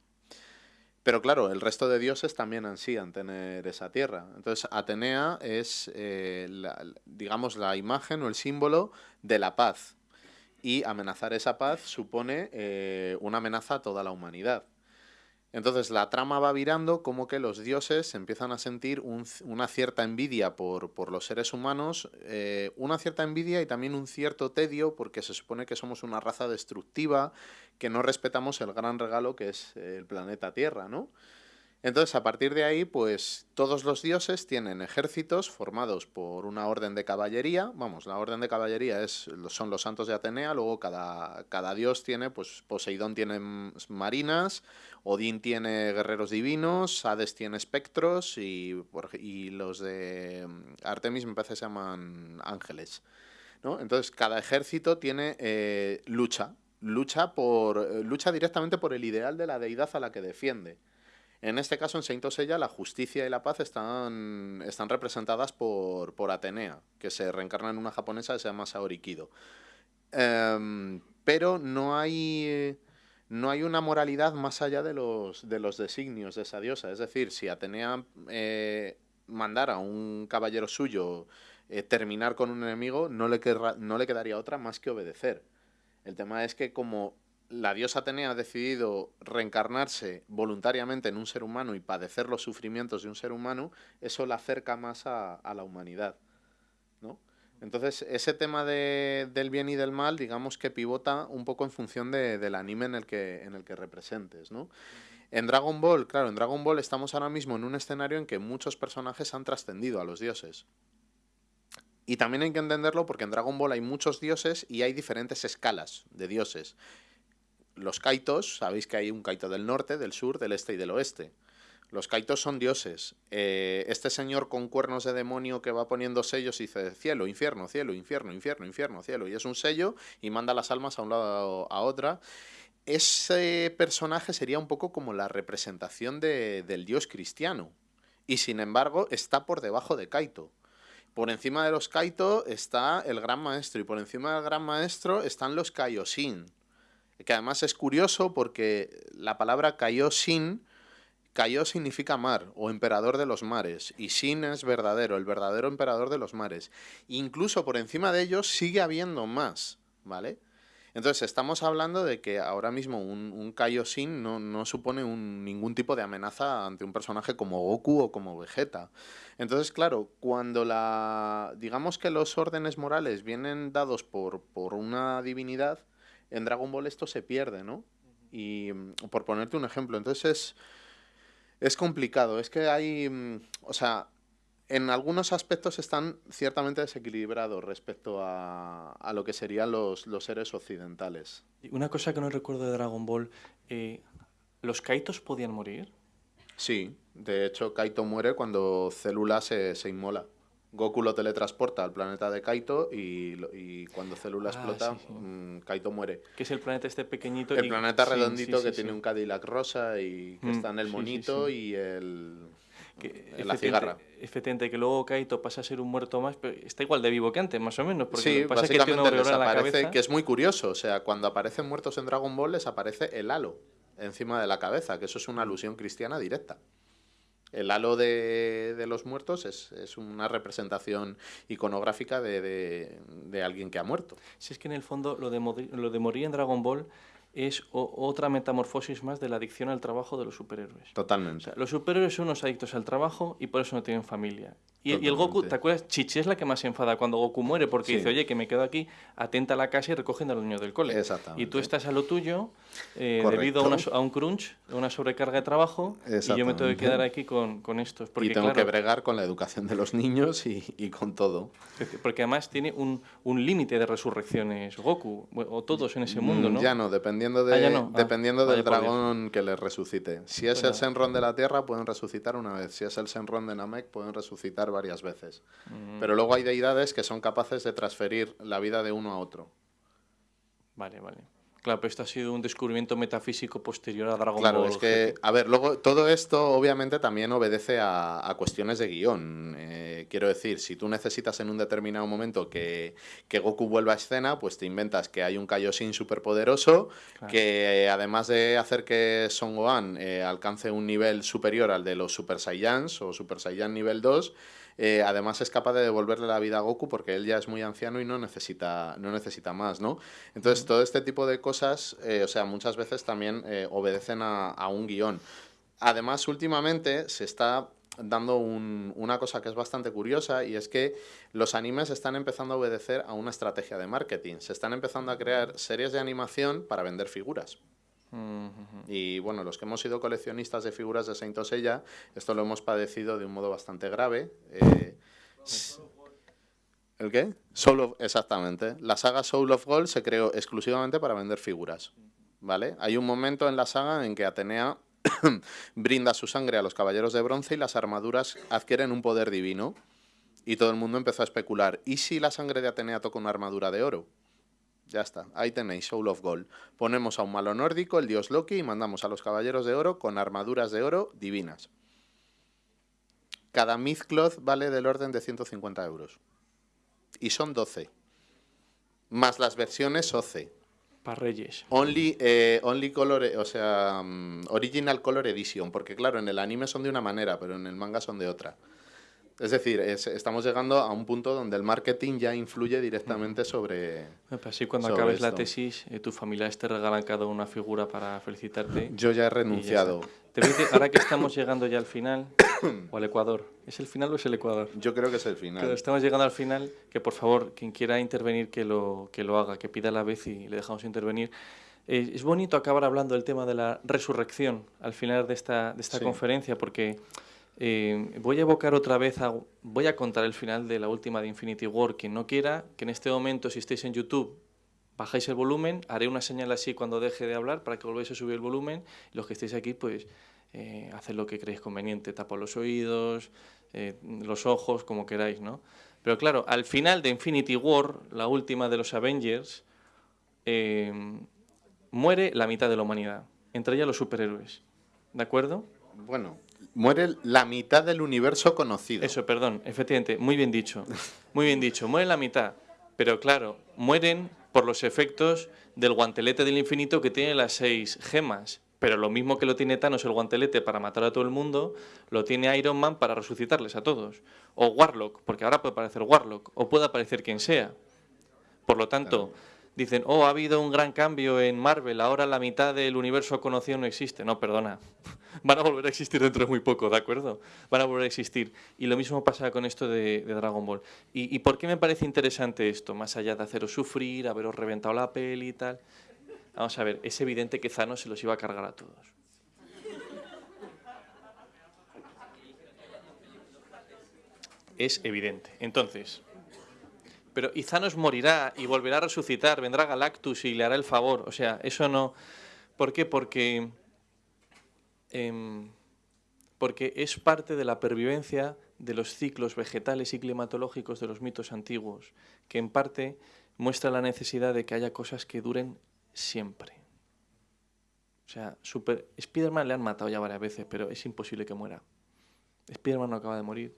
Pero claro, el resto de dioses también ansían tener esa tierra. Entonces, Atenea es, eh, digamos, la imagen o el símbolo de la paz. Y amenazar esa paz supone eh, una amenaza a toda la humanidad. Entonces la trama va virando como que los dioses empiezan a sentir una cierta envidia por, los seres humanos, eh, una cierta envidia y también un cierto tedio porque se supone que somos una raza destructiva, que no respetamos el gran regalo que es el planeta Tierra, ¿no? Entonces, a partir de ahí, pues todos los dioses tienen ejércitos formados por una orden de caballería. Vamos, la orden de caballería es, son los santos de Atenea, luego cada, cada dios tiene, pues Poseidón tiene marinas, Odín tiene guerreros divinos, Hades tiene espectros y, los de Artemis me parece que se llaman ángeles. ¿no? Entonces, cada ejército tiene eh, lucha, lucha, por, lucha directamente por el ideal de la deidad a la que defiende. En este caso, en Saint Seiya, la justicia y la paz están, están representadas por, por Atenea, que se reencarna en una japonesa que se llama Saori Kido. Em, pero no hay, no hay una moralidad más allá de los, de los designios de esa diosa. Es decir, si Atenea eh, mandara a un caballero suyo eh, terminar con un enemigo, no le, no le quedaría otra más que obedecer. El tema es que como la diosa Atenea ha decidido reencarnarse voluntariamente en un ser humano y padecer los sufrimientos de un ser humano, eso la acerca más a, la humanidad. ¿no? Entonces, ese tema del bien y del mal, digamos que pivota un poco en función del anime en el que, en el que representes. ¿no? En Dragon Ball, claro, en Dragon Ball estamos ahora mismo en un escenario en que muchos personajes han trascendido a los dioses. Y también hay que entenderlo porque en Dragon Ball hay muchos dioses y hay diferentes escalas de dioses los kaitos, sabéis que hay un kaito del norte, del sur, del este y del oeste. Los kaitos son dioses. Eh, este señor con cuernos de demonio que va poniendo sellos y dice cielo, infierno, cielo, infierno, infierno, infierno, cielo. Y es un sello y manda las almas a un lado a otra. Ese personaje sería un poco como la representación del dios cristiano. Y sin embargo está por debajo de Kaito. Por encima de los Kaito está el gran maestro y por encima del gran maestro están los Kaioshin que además es curioso porque la palabra Kaioshin, Kaio significa mar o emperador de los mares y Shin es verdadero, el verdadero emperador de los mares. Incluso por encima de ellos sigue habiendo más, ¿vale? Entonces estamos hablando de que ahora mismo un, un Kaioshin no, no supone ningún tipo de amenaza ante un personaje como Goku o como Vegeta. Entonces, claro, cuando la digamos que los órdenes morales vienen dados por, por una divinidad, en Dragon Ball esto se pierde, ¿no? Y mm, por ponerte un ejemplo, entonces es, complicado, es que hay, mm, o sea, en algunos aspectos están ciertamente desequilibrados respecto a, a lo que serían los, los, seres occidentales. Una cosa que no recuerdo de Dragon Ball, eh, ¿los Kaitos podían morir? Sí, de hecho Kaito muere cuando Célula se, se inmola. Goku lo teletransporta al planeta de Kaito y, cuando Célula ah, explota, mm, Kaito muere. Que es el planeta este pequeñito. El planeta redondito que tiene un Cadillac rosa y que mm, está en el monito y el... Que, la cigarra. Efectivamente, que luego Kaito pasa a ser un muerto más, pero está igual de vivo que antes, más o menos. Porque sí, pasa básicamente que desaparece, que es muy curioso. O sea, cuando aparecen muertos en Dragon Ball les aparece el halo encima de la cabeza, que eso es una alusión cristiana directa. El halo de, los muertos es, una representación iconográfica de, alguien que ha muerto. Si es que en el fondo lo de, lo de morir en Dragon Ball es otra metamorfosis más de la adicción al trabajo de los superhéroes. Totalmente. los superhéroes son unos adictos al trabajo y por eso no tienen familia. Y, el Goku, ¿te acuerdas? Chichi es la que más se enfada cuando Goku muere porque dice, oye, que me quedo aquí, atenta a la casa y recogen a los niños del cole. Exactamente. Y tú estás a lo tuyo eh, debido a, un crunch, a una sobrecarga de trabajo y yo me tengo que quedar aquí con, con estos. Porque, y tengo que bregar con la educación de los niños y, y con todo. Porque además tiene un, un límite de resurrecciones Goku, o todos en ese mundo, ¿no? Ya no, dependiendo, de, ah, dependiendo ah, del dragón que les resucite. Si es el Senron de la Tierra, pueden resucitar una vez. Si es el Senron de Namek, pueden resucitar varias veces. Pero luego hay deidades que son capaces de transferir la vida de uno a otro. Vale, vale. Claro, pero esto ha sido un descubrimiento metafísico posterior a Dragon Claro, Ball. es que, a ver, luego todo esto obviamente también obedece a, a cuestiones de guion. Eh, quiero decir, si tú necesitas en un determinado momento que, que Goku vuelva a escena, pues te inventas que hay un Kaioshin superpoderoso, Claro. que eh, además de hacer que Son Gohan eh, alcance un nivel superior al de los Super Saiyans o Super Saiyan nivel 2, eh, además es capaz de devolverle la vida a Goku porque él ya es muy anciano y no necesita, no necesita más, ¿no? Entonces todo este tipo de cosas, eh, o sea, muchas veces también eh, obedecen a, a un guion. Además, últimamente se está dando un- una cosa que es bastante curiosa y es que los animes están empezando a obedecer a una estrategia de marketing. Se están empezando a crear series de animación para vender figuras. Y bueno, los que hemos sido coleccionistas de figuras de Saint Seiya, esto lo hemos padecido de un modo bastante grave. Eh, ¿El qué? Soul exactamente. La saga Soul of Gold se creó exclusivamente para vender figuras. ¿Vale? Hay un momento en la saga en que Atenea brinda su sangre a los caballeros de bronce y las armaduras adquieren un poder divino. Y todo el mundo empezó a especular. ¿Y si la sangre de Atenea toca una armadura de oro? Ya está, ahí tenéis Soul of Gold. Ponemos a un malo nórdico, el dios Loki, y mandamos a los caballeros de oro con armaduras de oro divinas. Cada Mythcloth vale del orden de 150 euros. Y son 12. Más las versiones OC. Para Reyes. Only, eh, only color, o sea, mm, Original Color Edition. Porque claro, en el anime son de una manera, pero en el manga son de otra. Es decir, es- estamos llegando a un punto donde el marketing ya influye directamente sobre... Pues Así cuando sobre acabes la esto. tesis, eh, tus familiares te regalan cada una figura para felicitarte. Yo ya he ya renunciado. está. Te ahora que estamos llegando ya al final, o al Ecuador. ¿Es el final o es el Ecuador? Yo creo que es el final. Claro, estamos llegando al final, que por favor, quien quiera intervenir, que lo, que lo haga, que pida la vez y le dejamos intervenir. Eh, es bonito acabar hablando del tema de la resurrección al final de esta, de esta Sí. conferencia, porque eh, voy a evocar otra vez, a- voy a contar el final de la última de Infinity War. Quien no quiera, que en este momento, si estáis en YouTube, bajáis el volumen, haré una señal así cuando deje de hablar para que volváis a subir el volumen. Los que estéis aquí, pues eh, haced lo que creéis conveniente, tapad los oídos, eh, los ojos, como queráis, ¿no? Pero claro, al final de Infinity War, la última de los Avengers, eh, muere la mitad de la humanidad, entre ellas los superhéroes. ¿De acuerdo? Bueno, muere la mitad del universo conocido. Eso, perdón, efectivamente, muy bien dicho. Muy bien dicho, mueren la mitad. Pero claro, mueren por los efectos del guantelete del infinito que tiene las seis gemas. Pero lo mismo que lo tiene Thanos el guantelete para matar a todo el mundo, lo tiene Iron Man para resucitarles a todos. O Warlock, porque ahora puede aparecer Warlock, o puede aparecer quien sea. Por lo tanto, dicen, oh, ha habido un gran cambio en Marvel, ahora la mitad del universo conocido no existe. No, perdona. Van a volver a existir dentro de muy poco, ¿de acuerdo? Van a volver a existir. Y lo mismo pasa con esto de, Dragon Ball. ¿Y, ¿Y por qué me parece interesante esto? Más allá de haceros sufrir, haberos reventado la peli y tal. Vamos a ver, es evidente que Thanos se los iba a cargar a todos. Es evidente. Entonces, pero y Thanos morirá y volverá a resucitar, vendrá Galactus y le hará el favor. O sea, eso no. ¿Por qué? Porque. em, porque es parte de la pervivencia de los ciclos vegetales y climatológicos de los mitos antiguos, que en parte muestra la necesidad de que haya cosas que duren siempre. O sea, super... Spider-Man le han matado ya varias veces, pero es imposible que muera. Spider-Man no acaba de morir.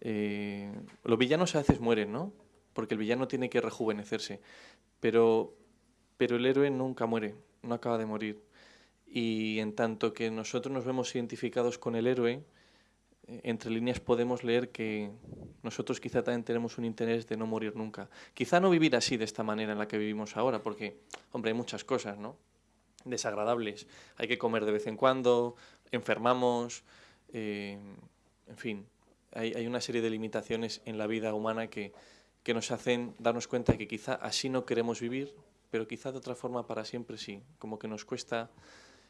Eh, los villanos a veces mueren, ¿no? Porque el villano tiene que rejuvenecerse. Pero, pero el héroe nunca muere, no acaba de morir. Y en tanto que nosotros nos vemos identificados con el héroe, eh, entre líneas podemos leer que nosotros quizá también tenemos un interés de no morir nunca. Quizá no vivir así de esta manera en la que vivimos ahora, porque, hombre, hay muchas cosas, ¿no? Desagradables. Hay que comer de vez en cuando, enfermamos, eh, en fin, hay, hay una serie de limitaciones en la vida humana que, que nos hacen darnos cuenta que quizá así no queremos vivir, pero quizá de otra forma para siempre sí, como que nos cuesta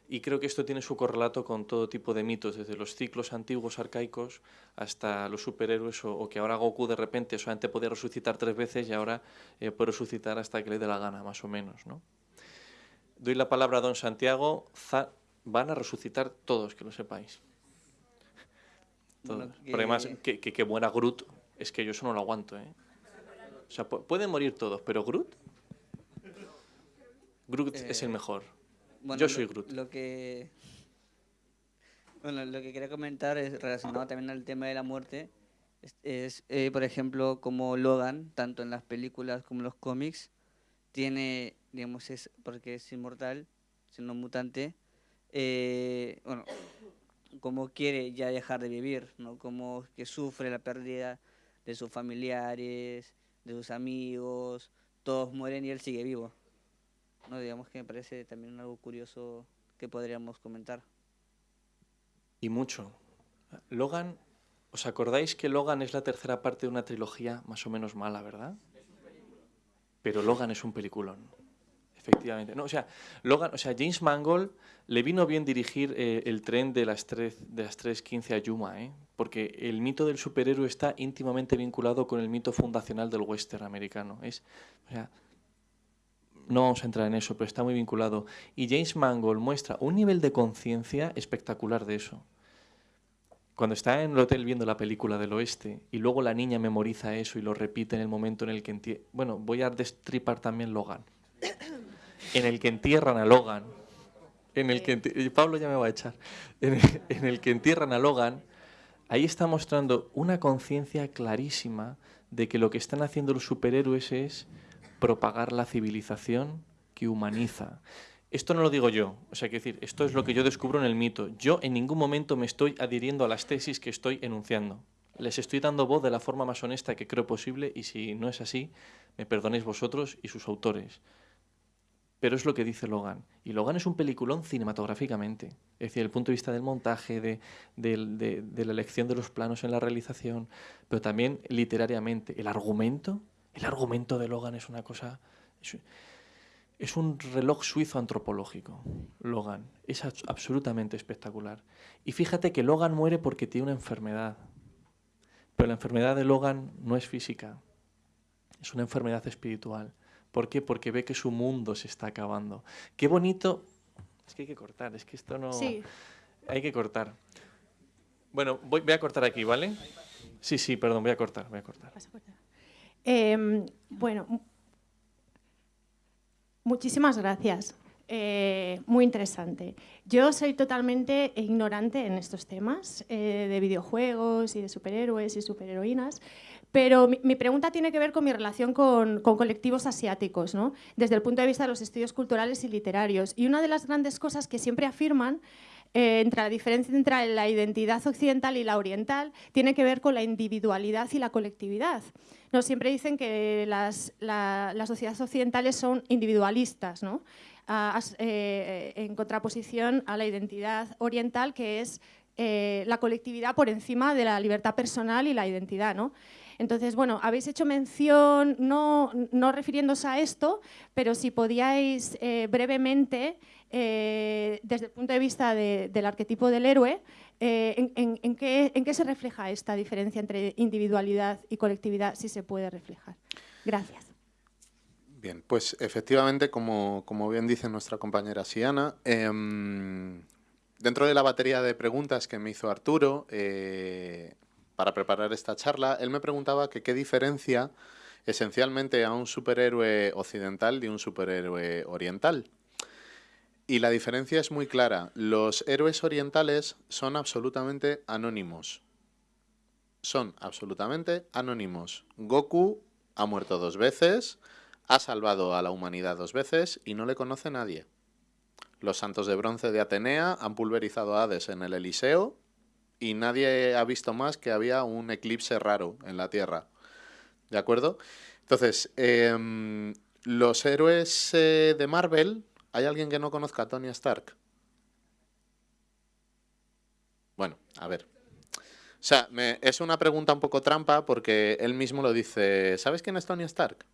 y creo que esto tiene su correlato con todo tipo de mitos, desde los ciclos antiguos arcaicos hasta los superhéroes, o, o que ahora Goku de repente solamente podía resucitar tres veces y ahora eh, puede resucitar hasta que le dé la gana, más o menos. ¿no? Doy la palabra a don Santiago. Za- van a resucitar todos, que lo sepáis. Todos. Bueno, Pero además, que- que, que, muera Groot, es que yo eso no lo aguanto. ¿eh? O sea, pu- pueden morir todos, pero Groot. Groot es el Eh, mejor. Bueno, Yo lo- soy Groot. Lo que, bueno, lo que quería comentar es relacionado también al tema de la muerte. Es, es, eh, por ejemplo, como Logan, tanto en las películas como en los cómics, tiene, digamos, es porque es inmortal, siendo mutante, eh, bueno, como quiere ya dejar de vivir, ¿no? Como que sufre la pérdida de sus familiares, de sus amigos, todos mueren y él sigue vivo. No, digamos que me parece también algo curioso que podríamos comentar. Y mucho. Logan, ¿os acordáis que Logan es la tercera parte de una trilogía más o menos mala, verdad? Pero Logan es un peliculón. Efectivamente. No, o sea, Logan, o sea, James Mangold le vino bien dirigir eh, el tren de las, tres, de las 3.15 a Yuma, ¿eh? porque el mito del superhéroe está íntimamente vinculado con el mito fundacional del western americano. Es, no vamos a entrar en eso, pero está muy vinculado. Y James Mangold muestra un nivel de conciencia espectacular de eso. Cuando está en el hotel viendo la película del oeste y luego la niña memoriza eso y lo repite en el momento en el que entie- Bueno, voy a destripar también Logan. En el que entierran a Logan. En el que Pablo ya me va a echar. En el, que entierran a Logan. Ahí está mostrando una conciencia clarísima de que lo que están haciendo los superhéroes es propagar la civilización que humaniza. Esto no lo digo yo, o sea, que decir, esto es lo que yo descubro en el mito. Yo en ningún momento me estoy adhiriendo a las tesis que estoy enunciando. Les estoy dando voz de la forma más honesta que creo posible y si no es así, me perdonéis vosotros y sus autores. Pero es lo que dice Logan. Y Logan es un peliculón cinematográficamente. Es decir, el punto de vista del montaje, de, la elección de los planos en la realización, pero también literariamente. El argumento, el argumento de Logan es una cosa... Es, es un reloj suizo antropológico, Logan. Es abs- absolutamente espectacular. Y fíjate que Logan muere porque tiene una enfermedad. Pero la enfermedad de Logan no es física, es una enfermedad espiritual. ¿Por qué? Porque ve que su mundo se está acabando. Qué bonito. Es que hay que cortar, es que esto no. Sí. Hay que cortar. Bueno, voy, voy a cortar aquí, ¿vale? Sí, sí, perdón, voy a cortar, voy a cortar. Vas a cortar. Em, bueno, mu- muchísimas gracias. Eh, muy interesante. Yo soy totalmente ignorante en estos temas eh, de videojuegos y de superhéroes y superheroínas, pero mi, mi pregunta tiene que ver con mi relación con, con colectivos asiáticos, ¿no? desde el punto de vista de los estudios culturales y literarios. Y una de las grandes cosas que siempre afirman eh, entre la diferencia entre la identidad occidental y la oriental tiene que ver con la individualidad y la colectividad. No, siempre dicen que las, la- las sociedades occidentales son individualistas, ¿no? Ah, as- eh, en contraposición a la identidad oriental, que es eh, la colectividad por encima de la libertad personal y la identidad. ¿no? Entonces, bueno, habéis hecho mención, no, no refiriéndose a esto, pero si podíais eh, brevemente, eh, desde el punto de vista de- del arquetipo del héroe, eh, en, qué, se refleja esta diferencia entre individualidad y colectividad, si se puede reflejar? Gracias. Bien, pues efectivamente, como, bien dice nuestra compañera Siana, em, dentro de la batería de preguntas que me hizo Arturo para preparar esta charla, él me preguntaba qué diferencia esencialmente a un superhéroe occidental de un superhéroe oriental. Y la diferencia es muy clara. Los héroes orientales son absolutamente anónimos. Son absolutamente anónimos. Goku ha muerto dos veces, ha salvado a la humanidad dos veces y no le conoce nadie. Los santos de bronce de Atenea han pulverizado a Hades en el Eliseo y nadie ha visto más que había un eclipse raro en la Tierra. ¿De acuerdo? Entonces, em, los héroes eh, de Marvel, ¿hay alguien que no conozca a Tony Stark? Bueno, a ver. O sea, me- es una pregunta un poco trampa porque él mismo lo dice. ¿Sabes quién es Tony Stark?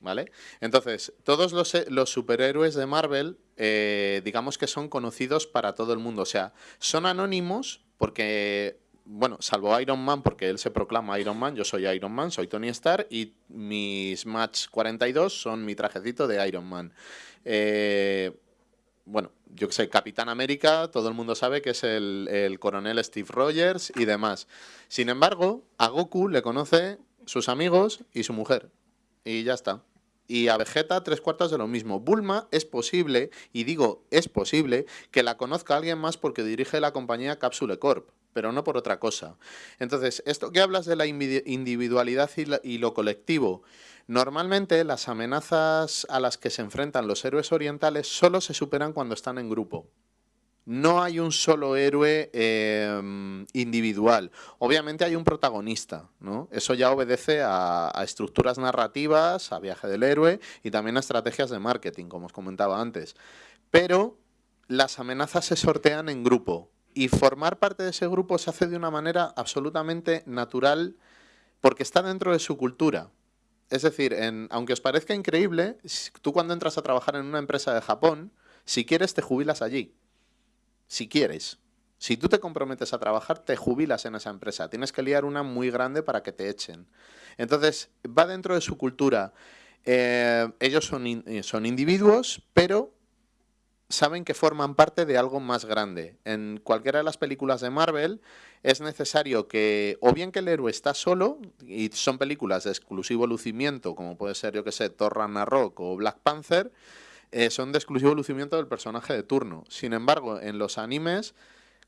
¿Vale? Entonces, todos los, eh, los superhéroes de Marvel, eh, digamos que son conocidos para todo el mundo. O sea, son anónimos porque, bueno, salvo Iron Man, porque él se proclama Iron Man, yo soy Iron Man, soy Tony Stark y mis Match 42 son mi trajecito de Iron Man. Eh, bueno, yo que sé, Capitán América, todo el mundo sabe que es el, el coronel Steve Rogers y demás. Sin embargo, a Goku le conoce sus amigos y su mujer. Y ya está. Y a Vegeta tres cuartos de lo mismo. Bulma es posible, y digo es posible, que la conozca alguien más porque dirige la compañía Capsule Corp, pero no por otra cosa. Entonces, esto que hablas de la individualidad y, lo colectivo, normalmente las amenazas a las que se enfrentan los héroes orientales solo se superan cuando están en grupo no hay un solo héroe em, individual. Obviamente hay un protagonista, ¿no? Eso ya obedece a, estructuras narrativas, a viaje del héroe y también a estrategias de marketing, como os comentaba antes. Pero las amenazas se sortean en grupo y formar parte de ese grupo se hace de una manera absolutamente natural porque está dentro de su cultura. Es decir, aunque os parezca increíble, tú cuando entras a trabajar en una empresa de Japón, si quieres te jubilas allí si quieres. Si tú te comprometes a trabajar, te jubilas en esa empresa. Tienes que liar una muy grande para que te echen. Entonces, va dentro de su cultura. Eh, ellos son, eh, son individuos, pero saben que forman parte de algo más grande. En cualquiera de las películas de Marvel es necesario que, o bien que el héroe está solo, y son películas de exclusivo lucimiento, como puede ser, yo que sé, Thor Ragnarok o Black Panther, eh, son de exclusivo lucimiento del personaje de turno. Sin embargo, en los animes,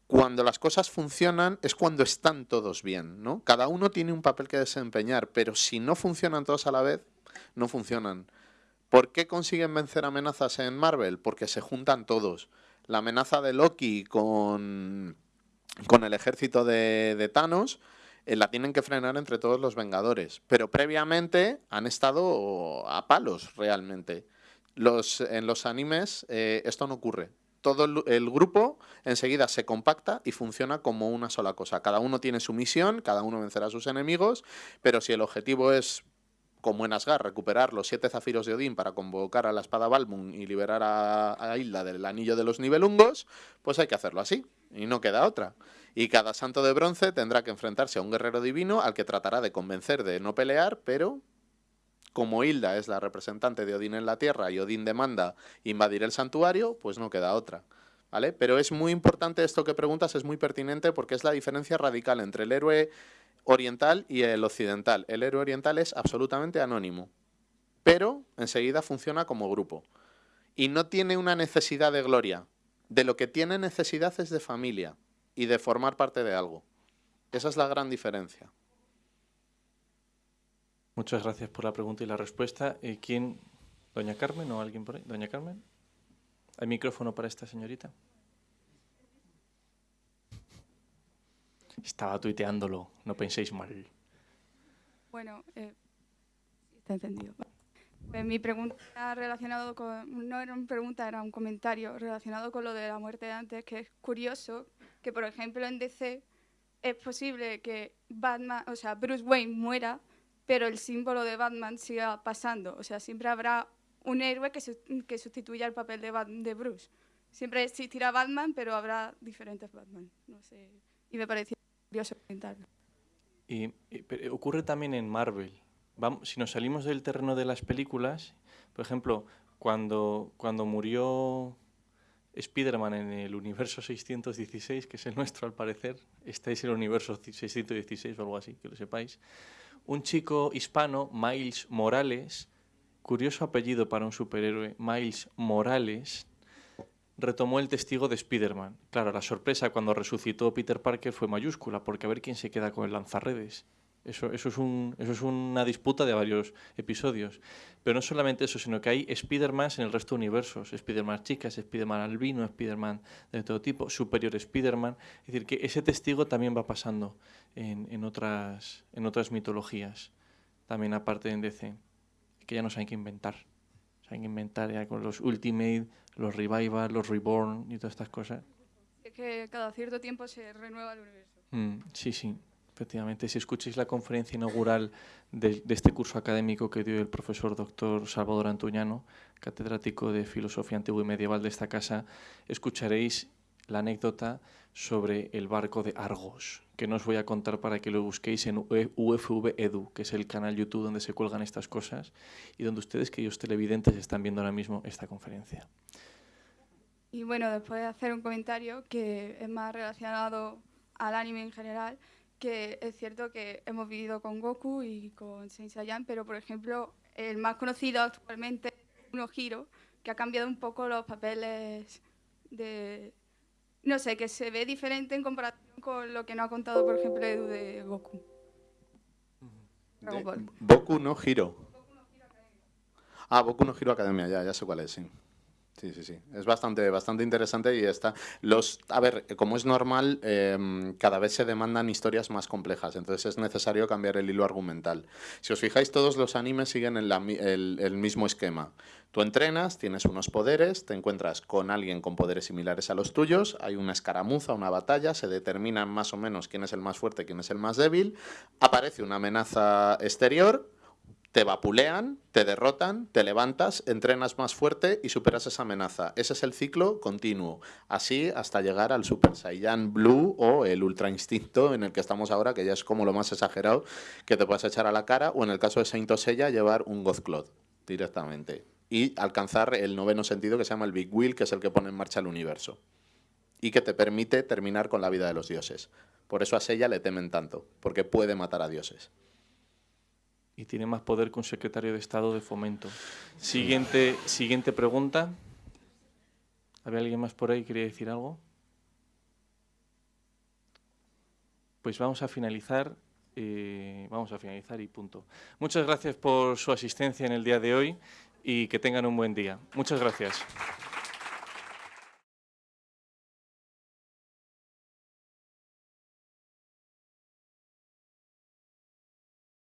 cuando las cosas funcionan es cuando están todos bien, ¿no? Cada uno tiene un papel que desempeñar, pero si no funcionan todos a la vez, no funcionan. ¿Por qué consiguen vencer amenazas en Marvel? Porque se juntan todos. La amenaza de Loki con, con el ejército de, de Thanos eh, la tienen que frenar entre todos los Vengadores. Pero previamente han estado a palos realmente. Los, en los animes eh, esto no ocurre. Todo el, grupo enseguida se compacta y funciona como una sola cosa. Cada uno tiene su misión, cada uno vencerá a sus enemigos, pero si el objetivo es como en Asgard, recuperar los siete zafiros de Odín para convocar a la espada Balmung y liberar a, a Hilda del anillo de los nivelungos, pues hay que hacerlo así, y no queda otra. Y cada santo de bronce tendrá que enfrentarse a un guerrero divino al que tratará de convencer de no pelear, pero como Hilda es la representante de Odín en la Tierra y Odín demanda invadir el santuario, pues no queda otra. ¿Vale? Pero es muy importante esto que preguntas, es muy pertinente porque es la diferencia radical entre el héroe oriental y el occidental. El héroe oriental es absolutamente anónimo, pero enseguida funciona como grupo. Y no tiene una necesidad de gloria. De lo que tiene necesidad es de familia y de formar parte de algo. Esa es la gran diferencia. Muchas gracias por la pregunta y la respuesta. Eh, ¿Quién? ¿Doña Carmen o alguien por ahí? ¿Doña Carmen? ¿Hay micrófono para esta señorita? Estaba tuiteándolo, no penséis mal. Bueno, eh, está entendido. Eh, mi pregunta relacionado con, no era una pregunta, era un comentario relacionado con lo de la muerte de antes, que es curioso que, por ejemplo, en DC es posible que Batman, o sea, Bruce Wayne muera pero el símbolo de Batman siga pasando. O sea, siempre habrá un héroe que, que sustituya el papel de, de Bruce. Siempre existirá Batman, pero habrá diferentes Batman. No sé. Y me pareció curioso comentarlo. Y, ocurre también en Marvel. Vamos, si nos salimos del terreno de las películas, por ejemplo, cuando, cuando murió Spider-Man en el universo 616, que es el nuestro al parecer, este es el universo 616 o algo así, que lo sepáis, un chico hispano, Miles Morales, curioso apellido para un superhéroe, Miles Morales, retomó el testigo de Spider-Man. Claro, la sorpresa cuando resucitó Peter Parker fue mayúscula, porque a ver quién se queda con el lanzarredes. Eso, eso, es un, eso es una disputa de varios episodios. Pero no solamente eso, sino que hay Spider-Man en el resto de universos. Spider-Man chicas, Spider-Man albino, Spider-Man de todo tipo, Superior Spider-Man. Es decir, que ese testigo también va pasando en, en, otras, en otras mitologías, también aparte de DC, que ya no saben qué inventar. Saben que inventar ya con los Ultimate, los Revival, los Reborn y todas estas cosas. Es que cada cierto tiempo se renueva el universo. Mm, sí, sí. Efectivamente, si escucháis la conferencia inaugural de, este curso académico que dio el profesor doctor Salvador Antuñano, catedrático de Filosofía Antigua y Medieval de esta casa, escucharéis la anécdota sobre el barco de Argos, que no os voy a contar para que lo busquéis en UFV Edu, que es el canal YouTube donde se cuelgan estas cosas y donde ustedes, queridos televidentes, están viendo ahora mismo esta conferencia. Y bueno, después de hacer un comentario que es más relacionado al anime en general, que es cierto que hemos vivido con Goku y con Saint Saiyan, pero por ejemplo el más conocido actualmente es Uno Giro, que ha cambiado un poco los papeles de... No sé, que se ve diferente en comparación con lo que no ha contado, por ejemplo, Edu de Goku. De-. Boku no Hiro. Ah, Boku no Hiro Academia, ya, ya sé cuál es, sí. Sí, sí, sí. Es bastante, bastante interesante y está. Los, a ver, como es normal, em, cada vez se demandan historias más complejas, entonces es necesario cambiar el hilo argumental. Si os fijáis, todos los animes siguen el, el- el mismo esquema. Tú entrenas, tienes unos poderes, te encuentras con alguien con poderes similares a los tuyos, hay una escaramuza, una batalla, se determina más o menos quién es el más fuerte, quién es el más débil, aparece una amenaza exterior, te vapulean, te derrotan, te levantas, entrenas más fuerte y superas esa amenaza. Ese es el ciclo continuo. Así hasta llegar al Super Saiyan Blue o el Ultra Instinto en el que estamos ahora, que ya es como lo más exagerado que te puedas echar a la cara, o en el caso de Saint Seiya, llevar un Godclod directamente. Y alcanzar el noveno sentido que se llama el Big Wheel, que es el que pone en marcha el universo. Y que te permite terminar con la vida de los dioses. Por eso a Seiya le temen tanto, porque puede matar a dioses. Y tiene más poder que un secretario de Estado de Fomento. Siguiente, siguiente pregunta. ¿Había alguien más por ahí que quería decir algo? Pues vamos a finalizar. eh, vamos a finalizar y punto. Muchas gracias por su asistencia en el día de hoy y que tengan un buen día. Muchas gracias.